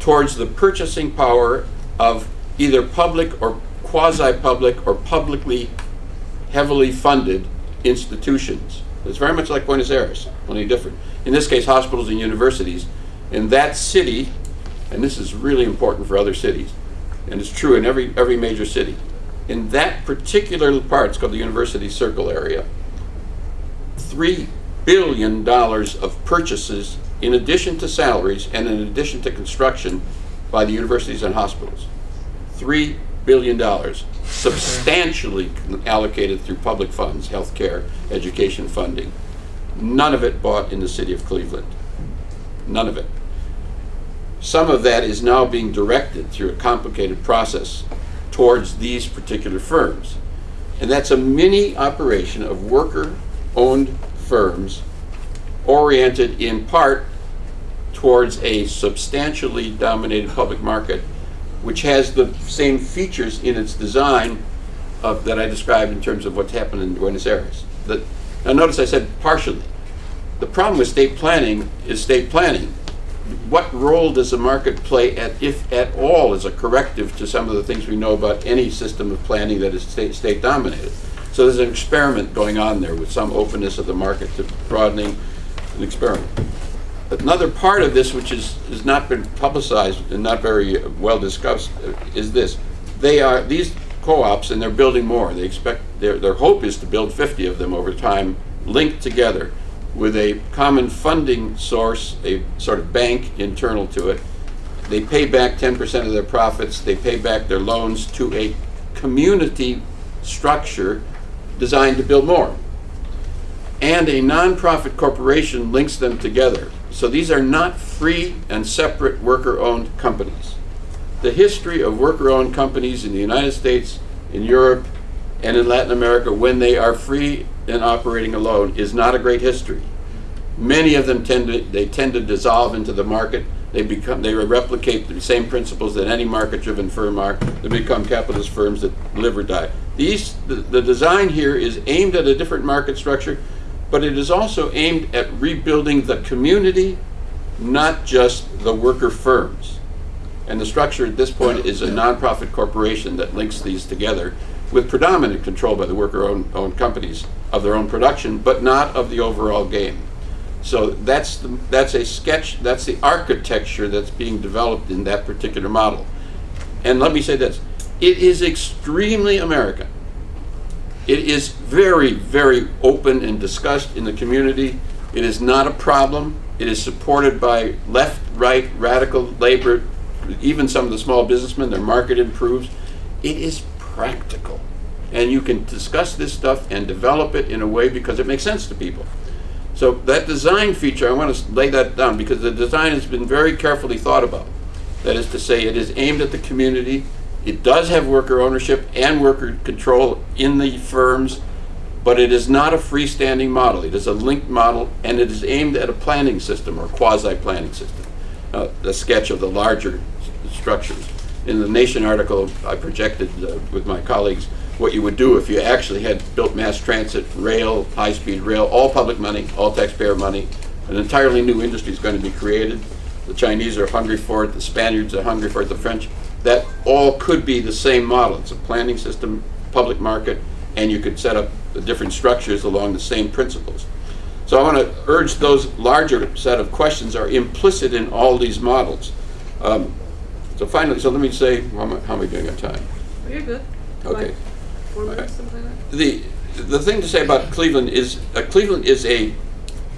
towards the purchasing power of either public or quasi-public or publicly heavily funded institutions. It's very much like Buenos Aires, only different. In this case, hospitals and universities. In that city, and this is really important for other cities, and it's true in every, every major city. In that particular part, it's called the University Circle area, $3 billion of purchases in addition to salaries and in addition to construction by the universities and hospitals. $3 billion, dollars substantially allocated through public funds, healthcare, education funding. None of it bought in the city of Cleveland. None of it. Some of that is now being directed through a complicated process towards these particular firms. And that's a mini operation of worker-owned firms oriented in part towards a substantially dominated public market, which has the same features in its design of, that I described in terms of what's happened in Buenos Aires. The, now notice I said partially. The problem with state planning is state planning. What role does the market play, at, if at all, as a corrective to some of the things we know about any system of planning that is state, state dominated? So there's an experiment going on there with some openness of the market to broadening an experiment. Another part of this, which is, has not been publicized and not very well discussed, uh, is this. They are, these co-ops, and they're building more, they expect, their, their hope is to build 50 of them over time, linked together with a common funding source, a sort of bank internal to it. They pay back 10% of their profits, they pay back their loans to a community structure designed to build more. And a nonprofit corporation links them together. So these are not free and separate worker-owned companies. The history of worker-owned companies in the United States, in Europe, and in Latin America when they are free and operating alone is not a great history. Many of them tend to, they tend to dissolve into the market. They become, they replicate the same principles that any market-driven firm are. They become capitalist firms that live or die. These, the, the design here is aimed at a different market structure, but it is also aimed at rebuilding the community, not just the worker firms. And the structure at this point is a nonprofit corporation that links these together with predominant control by the worker-owned owned companies of their own production, but not of the overall game. So that's, the, that's a sketch, that's the architecture that's being developed in that particular model. And let me say this, it is extremely American. It is very, very open and discussed in the community. It is not a problem. It is supported by left, right, radical labor, even some of the small businessmen, their market improves. It is practical. And you can discuss this stuff and develop it in a way because it makes sense to people. So that design feature, I want to lay that down because the design has been very carefully thought about. That is to say, it is aimed at the community. It does have worker ownership and worker control in the firms, but it is not a freestanding model. It is a linked model, and it is aimed at a planning system or quasi-planning system. Uh, a sketch of the larger structures. In the Nation article, I projected uh, with my colleagues what you would do if you actually had built mass transit, rail, high-speed rail, all public money, all taxpayer money. An entirely new industry is going to be created. The Chinese are hungry for it, the Spaniards are hungry for it, the French. That all could be the same model. It's a planning system, public market, and you could set up the different structures along the same principles. So I want to urge those larger set of questions are implicit in all these models. Um, so finally, so let me say, how am I, how am I doing on time? Oh, you're good. Okay. Like four minutes, something like that. The, the thing to say about Cleveland is, uh, Cleveland is a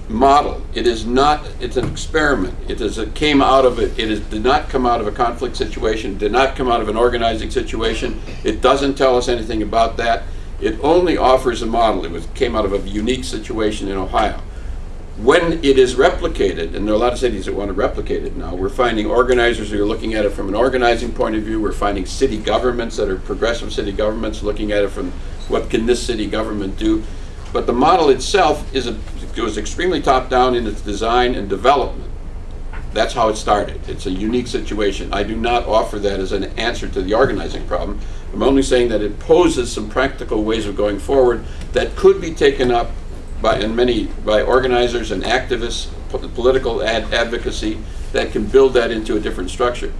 model. It is not, it's an experiment. It is, it came out of it, it is, did not come out of a conflict situation, did not come out of an organizing situation. It doesn't tell us anything about that. It only offers a model. It was, came out of a unique situation in Ohio. When it is replicated, and there are a lot of cities that want to replicate it now, we're finding organizers who are looking at it from an organizing point of view. We're finding city governments that are progressive city governments looking at it from what can this city government do. But the model itself is a, it was extremely top down in its design and development. That's how it started. It's a unique situation. I do not offer that as an answer to the organizing problem. I'm only saying that it poses some practical ways of going forward that could be taken up by and many by organizers and activists, po- political ad advocacy that can build that into a different structure.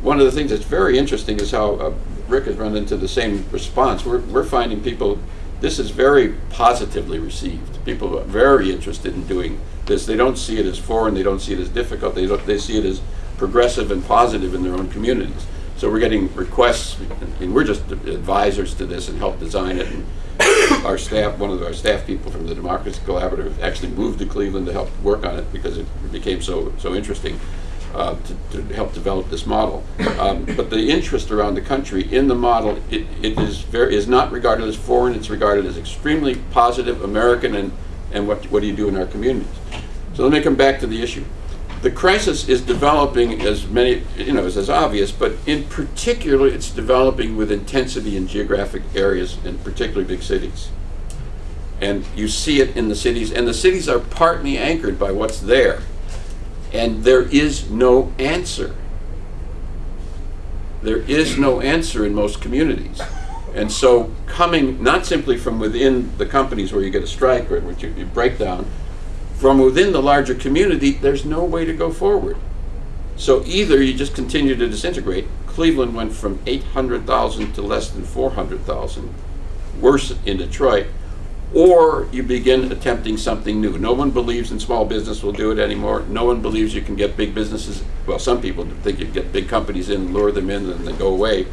One of the things that's very interesting is how uh, Rick has run into the same response. We're, we're finding people, this is very positively received. People are very interested in doing this. They don't see it as foreign, they don't see it as difficult, they, they see it as progressive and positive in their own communities. So we're getting requests, and we're just advisors to this and help design it and our staff, one of our staff people from the Democracy Collaborative actually moved to Cleveland to help work on it because it became so, so interesting uh, to, to help develop this model. Um, but the interest around the country in the model, it, it is very, is not regarded as foreign, it's regarded as extremely positive, American, and, and what, what do you do in our communities? So let me come back to the issue. The crisis is developing as many, you know, as, as obvious, but in particular, it's developing with intensity in geographic areas, and particularly big cities. And you see it in the cities, and the cities are partly anchored by what's there. And there is no answer. There is no answer in most communities. And so coming not simply from within the companies where you get a strike or which you, you break down, from within the larger community, there's no way to go forward. So either you just continue to disintegrate. Cleveland went from 800,000 to less than 400,000, worse in Detroit, or you begin attempting something new. No one believes in small business will do it anymore. No one believes you can get big businesses. Well, some people think you get big companies in, lure them in, and then they go away.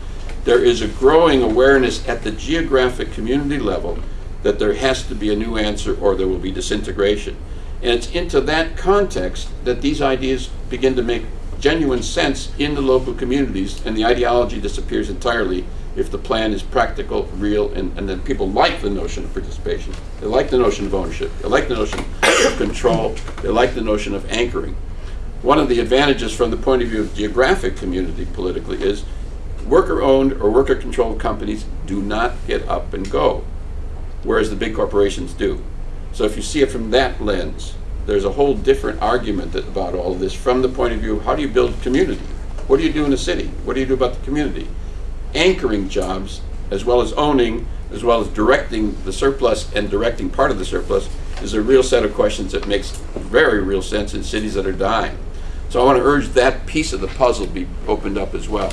There is a growing awareness at the geographic community level that there has to be a new answer or there will be disintegration. And it's into that context that these ideas begin to make genuine sense in the local communities and the ideology disappears entirely if the plan is practical, real, and, and then people like the notion of participation. They like the notion of ownership. They like the notion of control. They like the notion of anchoring. One of the advantages from the point of view of geographic community politically is worker-owned or worker-controlled companies do not get up and go, whereas the big corporations do. So if you see it from that lens, there's a whole different argument that, about all of this from the point of view of how do you build community? What do you do in a city? What do you do about the community? Anchoring jobs, as well as owning, as well as directing the surplus and directing part of the surplus, is a real set of questions that makes very real sense in cities that are dying. So I want to urge that piece of the puzzle be opened up as well.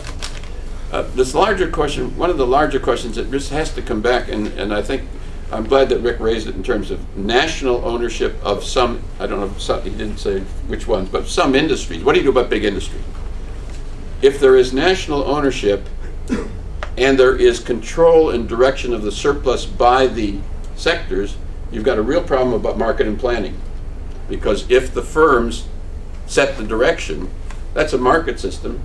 Uh, this larger question, one of the larger questions that just has to come back, and, and I think I'm glad that Rick raised it in terms of national ownership of some, I don't know, some, he didn't say which ones, but some industries. What do you do about big industry? If there is national ownership and there is control and direction of the surplus by the sectors, you've got a real problem about market and planning. Because if the firms set the direction, that's a market system.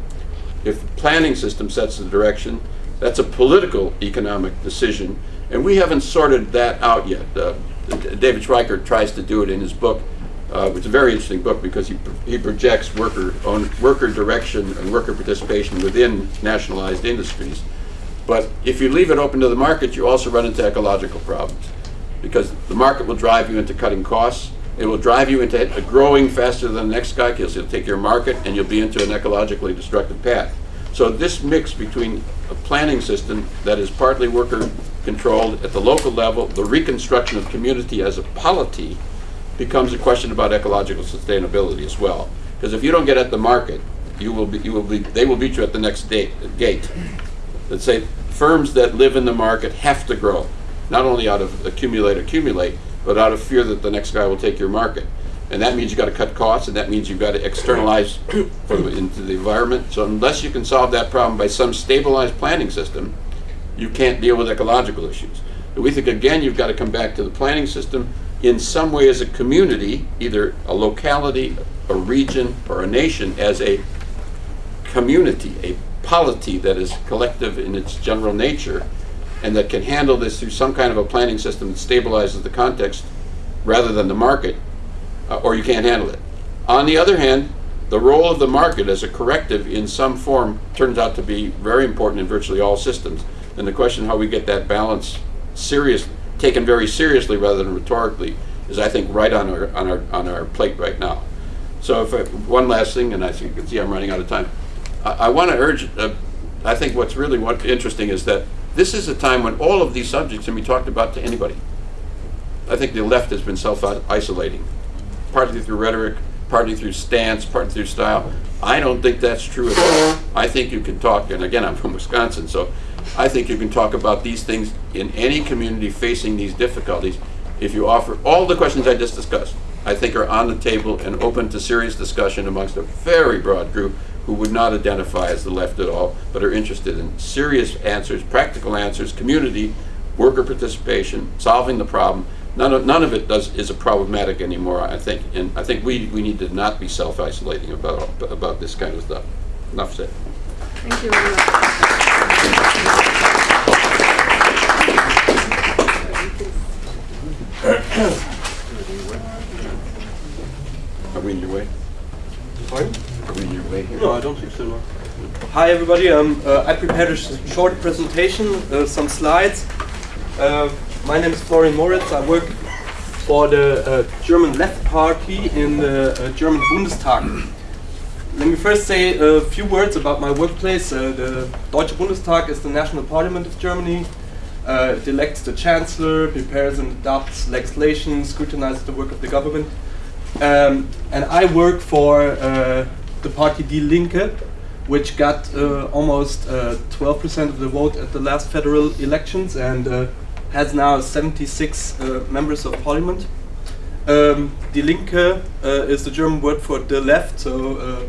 If the planning system sets the direction, that's a political economic decision. And we haven't sorted that out yet. Uh, David Schweickart tries to do it in his book. Uh, it's a very interesting book because he, he projects worker, on, worker direction and worker participation within nationalized industries. But if you leave it open to the market, you also run into ecological problems. Because the market will drive you into cutting costs. It will drive you into growing faster than the next guy because it'll take your market and you'll be into an ecologically destructive path. So this mix between a planning system that is partly worker controlled at the local level, the reconstruction of community as a polity becomes a question about ecological sustainability as well. Because if you don't get at the market, you will be, you will be, they will beat you at the next date, gate. Let's say firms that live in the market have to grow, not only out of accumulate, accumulate, but out of fear that the next guy will take your market. And that means you've got to cut costs, and that means you've got to externalize into the environment. So unless you can solve that problem by some stabilized planning system, you can't deal with ecological issues. We think, again, you've got to come back to the planning system in some way as a community, either a locality, a region, or a nation, as a community, a polity that is collective in its general nature, and that can handle this through some kind of a planning system that stabilizes the context rather than the market, uh, or you can't handle it. On the other hand, the role of the market as a corrective in some form turns out to be very important in virtually all systems. And the question how we get that balance serious, taken very seriously rather than rhetorically, is I think right on our on our on our plate right now. So if I, one last thing, and I think you can see I'm running out of time. I, I want to urge. Uh, I think what's really what interesting is that this is a time when all of these subjects can be talked about to anybody. I think the left has been self-isolating, partly through rhetoric, partly through stance, partly through style. I don't think that's true at all. I think you can talk, and again, I'm from Wisconsin, so I think you can talk about these things in any community facing these difficulties if you offer all the questions I just discussed. I think are on the table and open to serious discussion amongst a very broad group who would not identify as the left at all, but are interested in serious answers, practical answers, community, worker participation, solving the problem. None of, none of it does, is a problematic anymore, I think, and I think we, we need to not be self-isolating about, about this kind of stuff. Enough said. Thank you very much. Are we in your way? Pardon? Are we in your way here? No, I don't think so. No. Hi, everybody. Um, uh, I prepared a sh- short presentation, uh, some slides. Uh, my name is Florian Moritz. I work for the uh, German Left Party in the uh, German Bundestag. Let me first say a few words about my workplace. Uh, the Deutsche Bundestag is the national parliament of Germany. Uh, it elects the chancellor, prepares and adopts legislation, scrutinizes the work of the government. Um, and I work for uh, the party Die Linke, which got uh, almost uh, 12% of the vote at the last federal elections and uh, has now 76 uh, members of parliament. Um, Die Linke uh, is the German word for the left, so uh,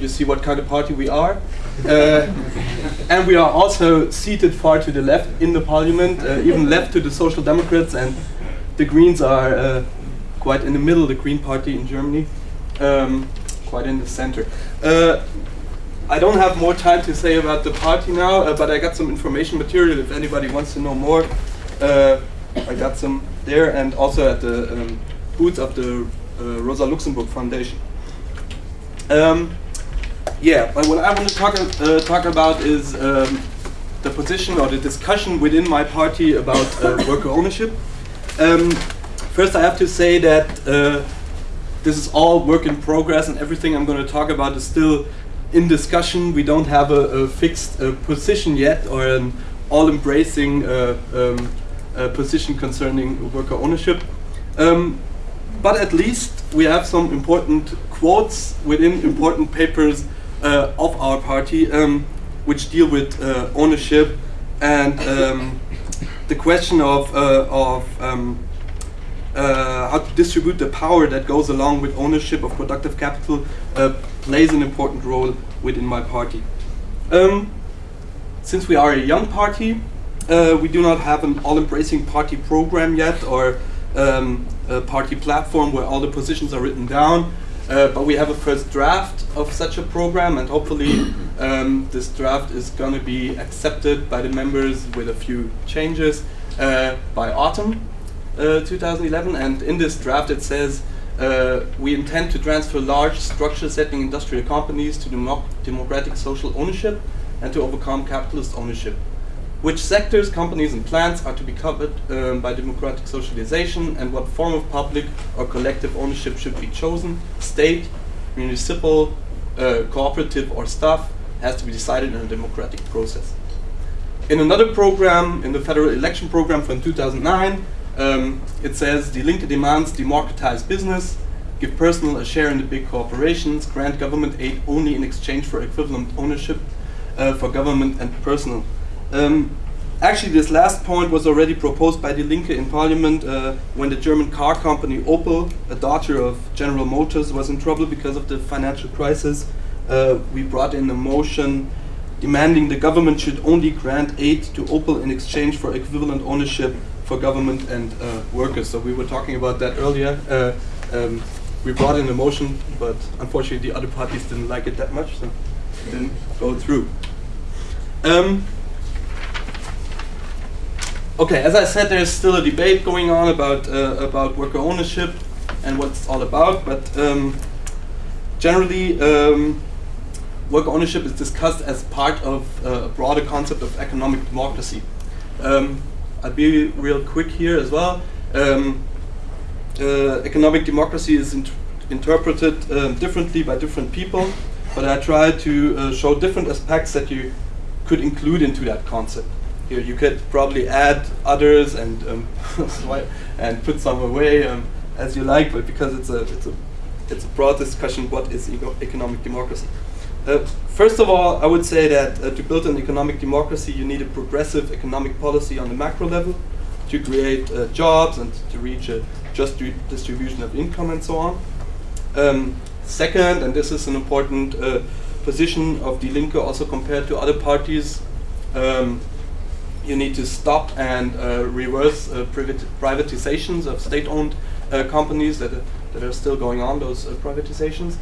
you see what kind of party we are. Uh, and we are also seated far to the left in the parliament, uh, even left to the Social Democrats, and the Greens are uh, quite in the middle, the Green Party in Germany, um, quite in the center. Uh, I don't have more time to say about the party now, uh, but I got some information material if anybody wants to know more. Uh, I got some there and also at the um, booth of the Rosa Luxemburg Foundation. Um, yeah, but what I want to talk, uh, talk about is um, the position or the discussion within my party about uh, (laughs) worker ownership. Um, first, I have to say that uh, this is all work in progress, and everything I'm going to talk about is still in discussion. We don't have a, a fixed uh, position yet, or an all-embracing uh, um, uh, position concerning worker ownership. Um, but at least we have some important quotes within important papers uh, of our party, um, which deal with uh, ownership and um, the question of uh, of um, uh, how to distribute the power that goes along with ownership of productive capital uh, plays an important role within my party. Um, since we are a young party, uh, we do not have an all-embracing party program yet or um, a party platform where all the positions are written down. Uh, but we have a first draft of such a program, and hopefully, (coughs) um, this draft is going to be accepted by the members with a few changes uh, by autumn uh, 2011. And in this draft, it says uh, we intend to transfer large structure-setting industrial companies to democ- democratic social ownership and to overcome capitalist ownership. Which sectors, companies, and plants are to be covered um, by democratic socialization, and what form of public or collective ownership should be chosen? State, municipal, uh, cooperative, or staff has to be decided in a democratic process. In another program, in the federal election program from 2009, um, it says the Linke demands democratize business, give personal a share in the big corporations, grant government aid only in exchange for equivalent ownership uh, for government and personal. Um, actually, this last point was already proposed by Die Linke in parliament uh, when the German car company Opel, a daughter of General Motors, was in trouble because of the financial crisis. Uh, we brought in a motion demanding the government should only grant aid to Opel in exchange for equivalent ownership for government and uh, workers. So we were talking about that earlier. Uh, um, we brought in a motion, but unfortunately the other parties didn't like it that much, so it didn't go through. Um, okay, as I said, there's still a debate going on about uh, about worker ownership and what it's all about, but um, generally. Um, worker ownership is discussed as part of uh, a broader concept of economic democracy. Um, I'll be real quick here as well. Um, uh, economic democracy is int interpreted um, differently by different people, but I try to uh, show different aspects that you could include into that concept. Here you could probably add others and um, (laughs) and put some away um, as you like, but because it's a it's a it's a broad discussion, what is economic democracy? Uh, first of all, I would say that uh, to build an economic democracy, you need a progressive economic policy on the macro level to create uh, jobs and to reach a just di- distribution of income and so on. Um, second, and this is an important uh, position of Die Linke also compared to other parties, um, you need to stop and uh, reverse uh, privatizations of state-owned uh, companies that are, that are still going on. Those uh, privatizations.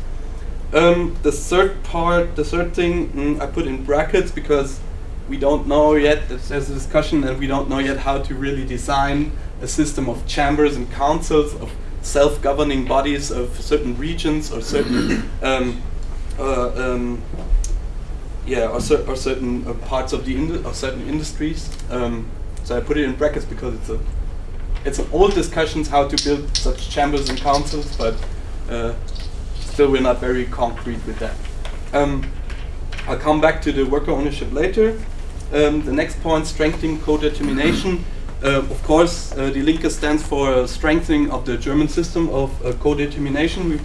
Um, the third part, the third thing, mm, I put in brackets because we don't know yet. There's there's a discussion, and we don't know yet how to really design a system of chambers and councils of self-governing bodies of certain regions or certain (coughs) um, uh, um, yeah, or, cer- or certain uh, parts of the or certain industries. Um, so I put it in brackets because it's a it's an old discussions how to build such chambers and councils, but uh, still we're not very concrete with that. Um, I'll come back to the worker ownership later. Um, the next point, strengthening co-determination. Uh, of course, uh, the Linke stands for uh, strengthening of the German system of uh, co-determination.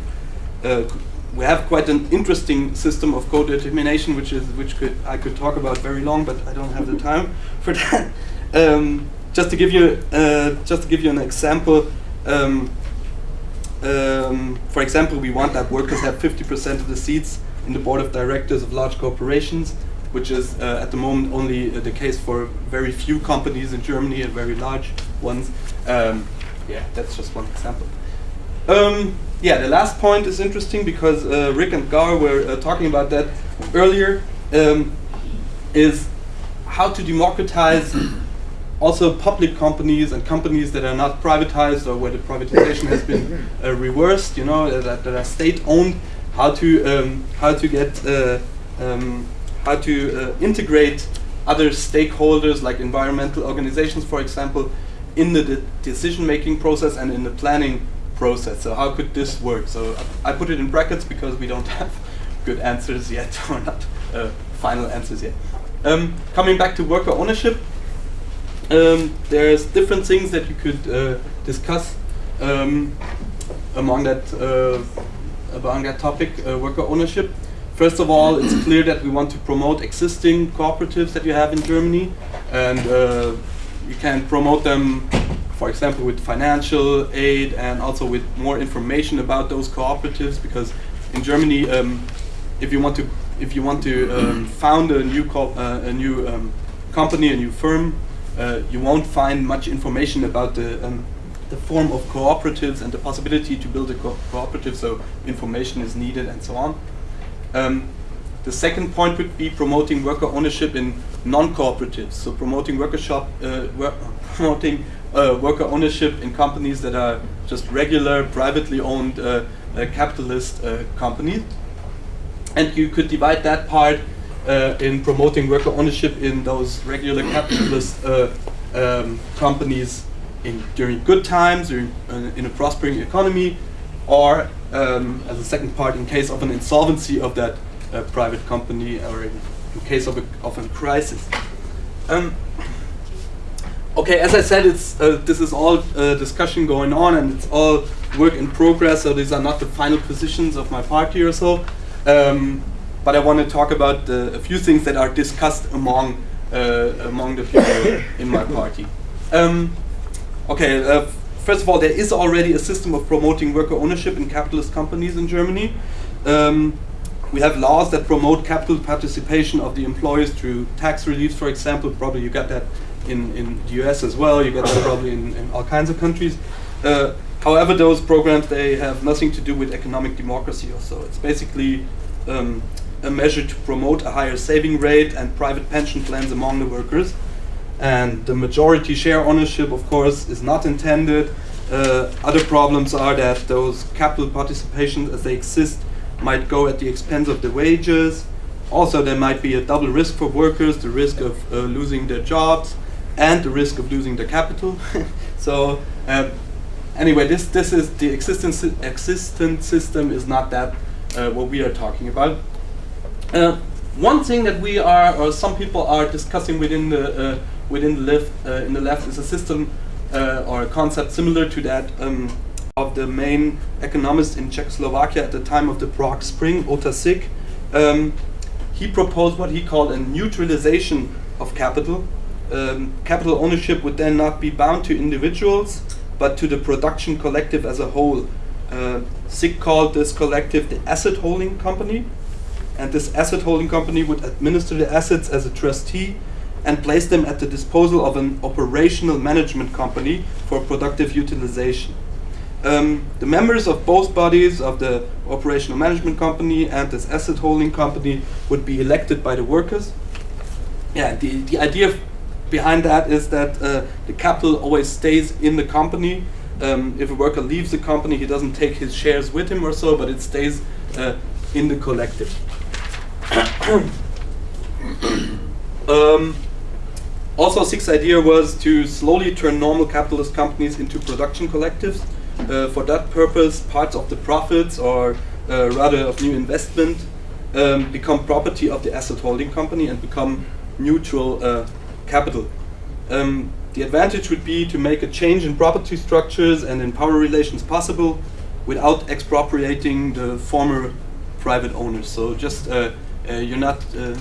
We, have quite an interesting system of co-determination, which is which could I could talk about very long, but I don't have the time for that. (laughs) Um, just to give you uh, just to give you an example. Um, um, for example, we want that workers have 50% of the seats in the board of directors of large corporations, which is uh, at the moment only uh, the case for very few companies in Germany and very large ones. Um, yeah, that's just one example. Yeah, the last point is interesting because uh, Rick and Gar were uh, talking about that earlier. Um, is how to democratize (clears throat) also public companies and companies that are not privatized or where the privatization has been uh, reversed, you know, that, that are state-owned. How to um, how to get uh, um, how to uh, integrate other stakeholders like environmental organizations, for example, in the de- decision-making process and in the planning process. So how could this work? So I put it in brackets because we don't (laughs) have good answers yet, (laughs) or not uh, final answers yet. Um, coming back to worker ownership, um, there's different things that you could uh, discuss um, among that uh, among that topic, uh, worker ownership. First of all, it's clear that we want to promote existing cooperatives that you have in Germany, and uh, you can promote them, for example, with financial aid and also with more information about those cooperatives. Because in Germany, um, if you want to if you want to um, (clears throat) found a new co- uh, a new um, company, a new firm, uh, you won't find much information about the um, the form of cooperatives and the possibility to build a co- cooperative. So information is needed and so on. Um, the second point would be promoting worker ownership in non-cooperatives. So promoting worker shop, uh, (laughs) promoting uh, worker ownership in companies that are just regular privately owned uh, uh, capitalist uh, companies. And you could divide that part uh, in promoting worker ownership in those regular capitalist um, companies in during good times in a prospering economy, or um, as a second part in case of an insolvency of that private company or in, in case of a, of a crisis. Um, okay, as I said, it's uh, this is all uh, discussion going on and it's all work in progress. So these are not the final positions of my party or so. Um, but I want to talk about uh, a few things that are discussed among uh, among the people (laughs) in my party. Um, okay, uh, first of all, there is already a system of promoting worker ownership in capitalist companies in Germany. Um, we have laws that promote capital participation of the employees through tax reliefs, for example. Probably you got that in, in the US as well. You get that probably in, in all kinds of countries. Uh, however, those programs they have nothing to do with economic democracy or so. It's basically um, a measure to promote a higher saving rate and private pension plans among the workers. And the majority share ownership, of course, is not intended. Uh, other problems are that those capital participations, as they exist, might go at the expense of the wages. Also, there might be a double risk for workers the risk of uh, losing their jobs and the risk of losing their capital. (laughs) so, um, anyway, this, this is the existence, existent system is not that uh, what we are talking about. Uh, one thing that we are, or some people are discussing within the uh, within the left uh, in the left is a system uh, or a concept similar to that um, of the main economist in Czechoslovakia at the time of the Prague Spring, Ota Sik. Um, he proposed what he called a neutralization of capital. Um, capital ownership would then not be bound to individuals, but to the production collective as a whole. Uh, Sik called this collective the asset holding company, and this asset holding company would administer the assets as a trustee and place them at the disposal of an operational management company for productive utilization. Um, the members of both bodies of the operational management company and this asset holding company would be elected by the workers. Yeah, the, the idea behind that is that uh, the capital always stays in the company. Um, if a worker leaves the company, he doesn't take his shares with him or so, but it stays uh, in the collective. (coughs) um, also, Sik's idea was to slowly turn normal capitalist companies into production collectives. Uh, for that purpose, parts of the profits, or uh, rather of new investment, um, become property of the asset holding company and become neutral uh, capital. Um, the advantage would be to make a change in property structures and in power relations possible without expropriating the former private owners. So just uh, uh, you're not uh,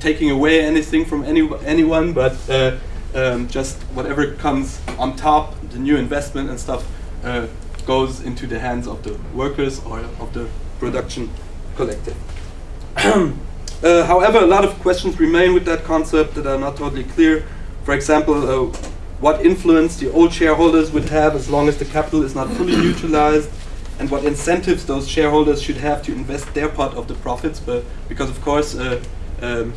taking away anything from any anyone, but uh, um, just whatever comes on top, the new investment and stuff, uh, goes into the hands of the workers or of the production collective. (clears throat) Uh, however, a lot of questions remain with that concept that are not totally clear. For example, uh, what influence the old shareholders would have as long as the capital is not fully (coughs) neutralized, and what incentives those shareholders should have to invest their part of the profits. But because, of course, uh, um,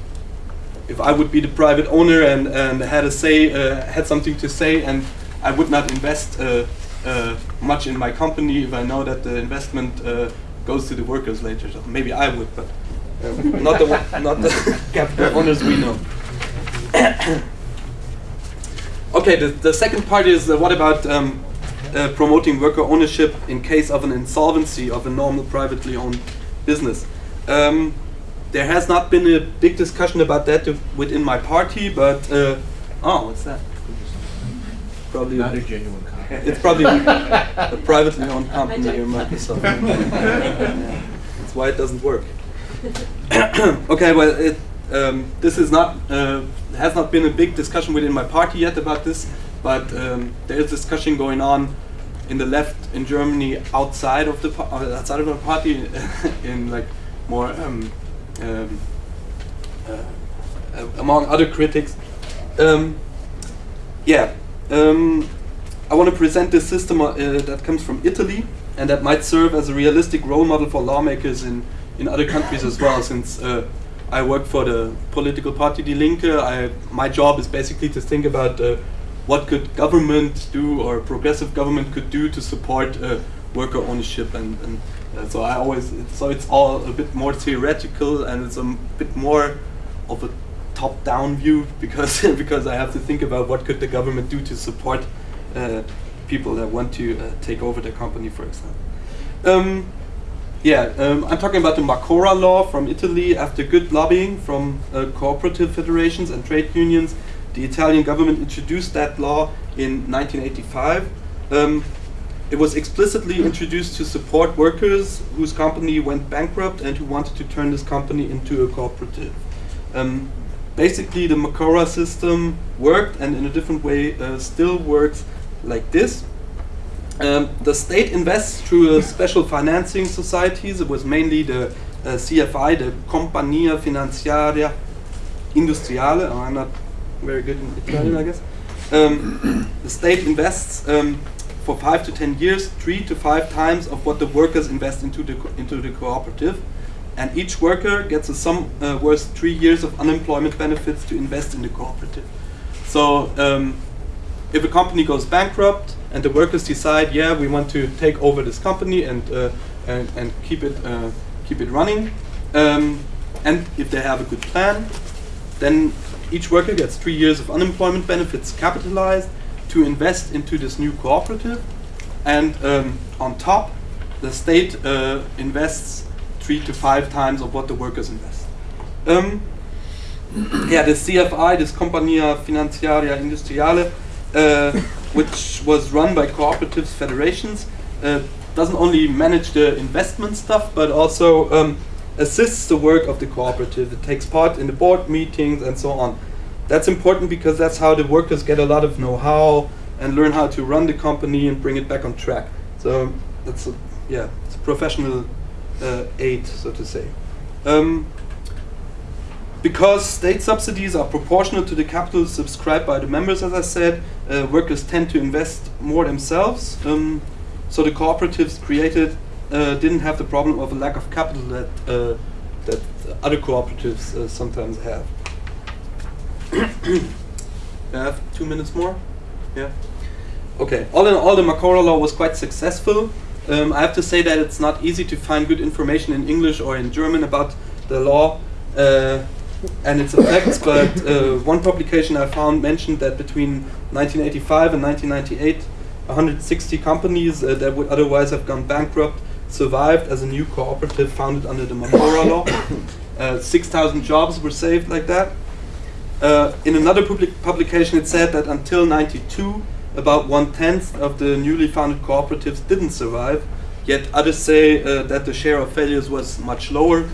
if I would be the private owner and, and had a say, uh, had something to say, and I would not invest uh, uh, much in my company if I know that the investment uh, goes to the workers later. So maybe I would, but not the one- not the capital owners we know. (coughs) okay, the, the second part is uh, what about um, uh, promoting worker ownership in case of an insolvency of a normal privately owned business? Um, there has not been a big discussion about that to- within my party, but uh, oh, what's that? Probably Not a genuine copy. it's probably (laughs) a privately owned company or Microsoft. (laughs) That's why it doesn't work. (coughs) okay, well, it, um, this is not uh, has not been a big discussion within my party yet about this, but um, there is discussion going on in the left in Germany outside of the uh, outside of the party (laughs) in like more um, um, uh, uh, among other critics. Um, yeah, um, I want to present this system uh, that comes from Italy and that might serve as a realistic role model for lawmakers in, in other countries as well. Since uh, I work for the political party Die Linke, I, my job is basically to think about uh, what could government do or progressive government could do to support uh, worker ownership and, and uh, so I always it's, so it's all a bit more theoretical and it's a bit more of a top-down view (laughs) because because I have to think about what could the government do to support uh, people that want to uh, take over the company, for example. Um, yeah, um, I'm talking about the Marcora law from Italy. After good lobbying from uh, cooperative federations and trade unions, the Italian government introduced that law in 1985. Um, it was explicitly introduced to support workers whose company went bankrupt and who wanted to turn this company into a cooperative. Um, basically, the Marcora system worked and in a different way uh, still works like this. Um, the state invests through uh, special financing societies. It was mainly the uh, CFI, the Compagnia Finanziaria Industriale. Oh, I'm not very good in Italian, I guess. Um, the state invests um, for five to ten years, three to five times of what the workers invest into the into the cooperative, and each worker gets a sum uh, worth three years of unemployment benefits to invest in the cooperative. So um, if a company goes bankrupt and the workers decide, yeah, we want to take over this company and uh, and, and keep it uh, keep it running, um, and if they have a good plan, then each worker gets three years of unemployment benefits capitalized to invest into this new cooperative, and um, on top, the state uh, invests three to five times of what the workers invest. Um, yeah, the CFI, this Compagnia Finanziaria Industriale, uh, which was run by cooperatives federations, uh, doesn't only manage the investment stuff, but also um, assists the work of the cooperative. It takes part in the board meetings and so on. That's important because that's how the workers get a lot of know-how and learn how to run the company and bring it back on track. So that's a, yeah, it's a professional uh, aid, so to say. Um, because state subsidies are proportional to the capital subscribed by the members, as I said, uh, workers tend to invest more themselves. Um, so the cooperatives created uh, didn't have the problem of a lack of capital that uh, that other cooperatives uh, sometimes have. (coughs) I have two minutes more. Yeah. Okay. All in all, the Marcora law was quite successful. Um, I have to say that it's not easy to find good information in English or in German about the law uh, and its effects. (laughs) But uh, one publication I found mentioned that between 1985 and 1998, 160 companies uh, that would otherwise have gone bankrupt survived as a new cooperative founded under the Marcora law. (coughs) Uh, 6,000 jobs were saved like that. Uh, in another public publication, it said that until 92, about one tenth of the newly founded cooperatives didn't survive. Yet others say uh, that the share of failures was much lower.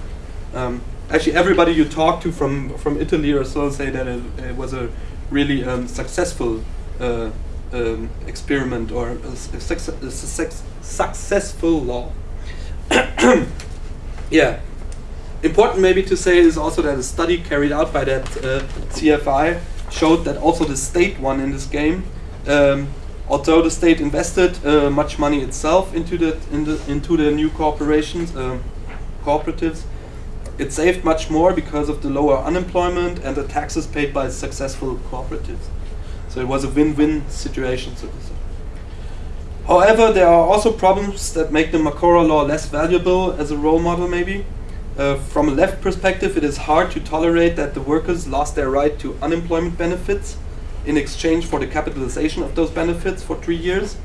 Um, actually, everybody you talk to from from Italy or so say that it, it was a really um, successful uh, um, experiment or a, a suc- a suc- successful law. (coughs) yeah. Important maybe to say is also that a study carried out by that uh, CFI showed that also the state won in this game. Um, although the state invested uh, much money itself into the, in the into the new corporations, um, cooperatives, it saved much more because of the lower unemployment and the taxes paid by successful cooperatives. So it was a win-win situation, so to say. However, there are also problems that make the Marcora law less valuable as a role model, maybe. Uh, from a left perspective, it is hard to tolerate that the workers lost their right to unemployment benefits in exchange for the capitalization of those benefits for three years.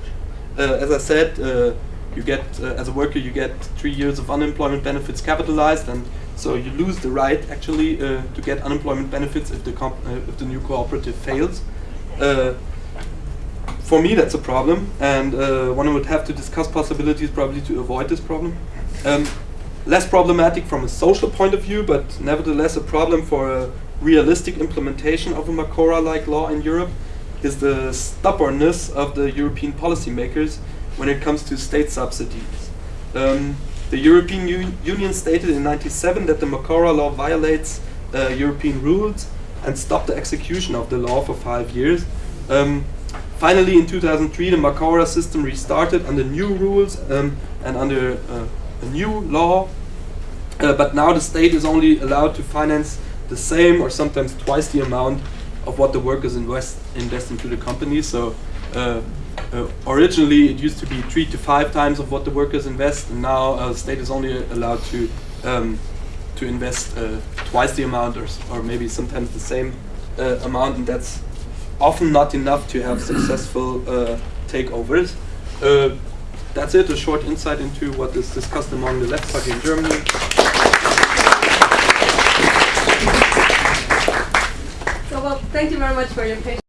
Uh, as I said, uh, you get uh, as a worker you get three years of unemployment benefits capitalized, and so you lose the right actually uh, to get unemployment benefits if the uh, if the new cooperative fails. Uh, for me, that's a problem, and uh, one would have to discuss possibilities probably to avoid this problem. Um, less problematic from a social point of view, but nevertheless a problem for a realistic implementation of a Marcora-like law in Europe is the stubbornness of the European policymakers when it comes to state subsidies. Um, the European U- Union stated in 97 that the Marcora law violates uh, European rules and stopped the execution of the law for five years. Um, finally, in 2003, the Marcora system restarted under new rules um, and under uh, a new law. Uh, but now the state is only allowed to finance the same or sometimes twice the amount of what the workers invest invest into the company. So uh, originally it used to be three to five times of what the workers invest, and now uh, the state is only allowed to um, to invest uh, twice the amount, or or maybe sometimes the same uh, amount, and that's often not enough to have successful uh, takeovers. Uh, that's it, a short insight into what is discussed among the left party in Germany. So, well, thank you very much for your patience.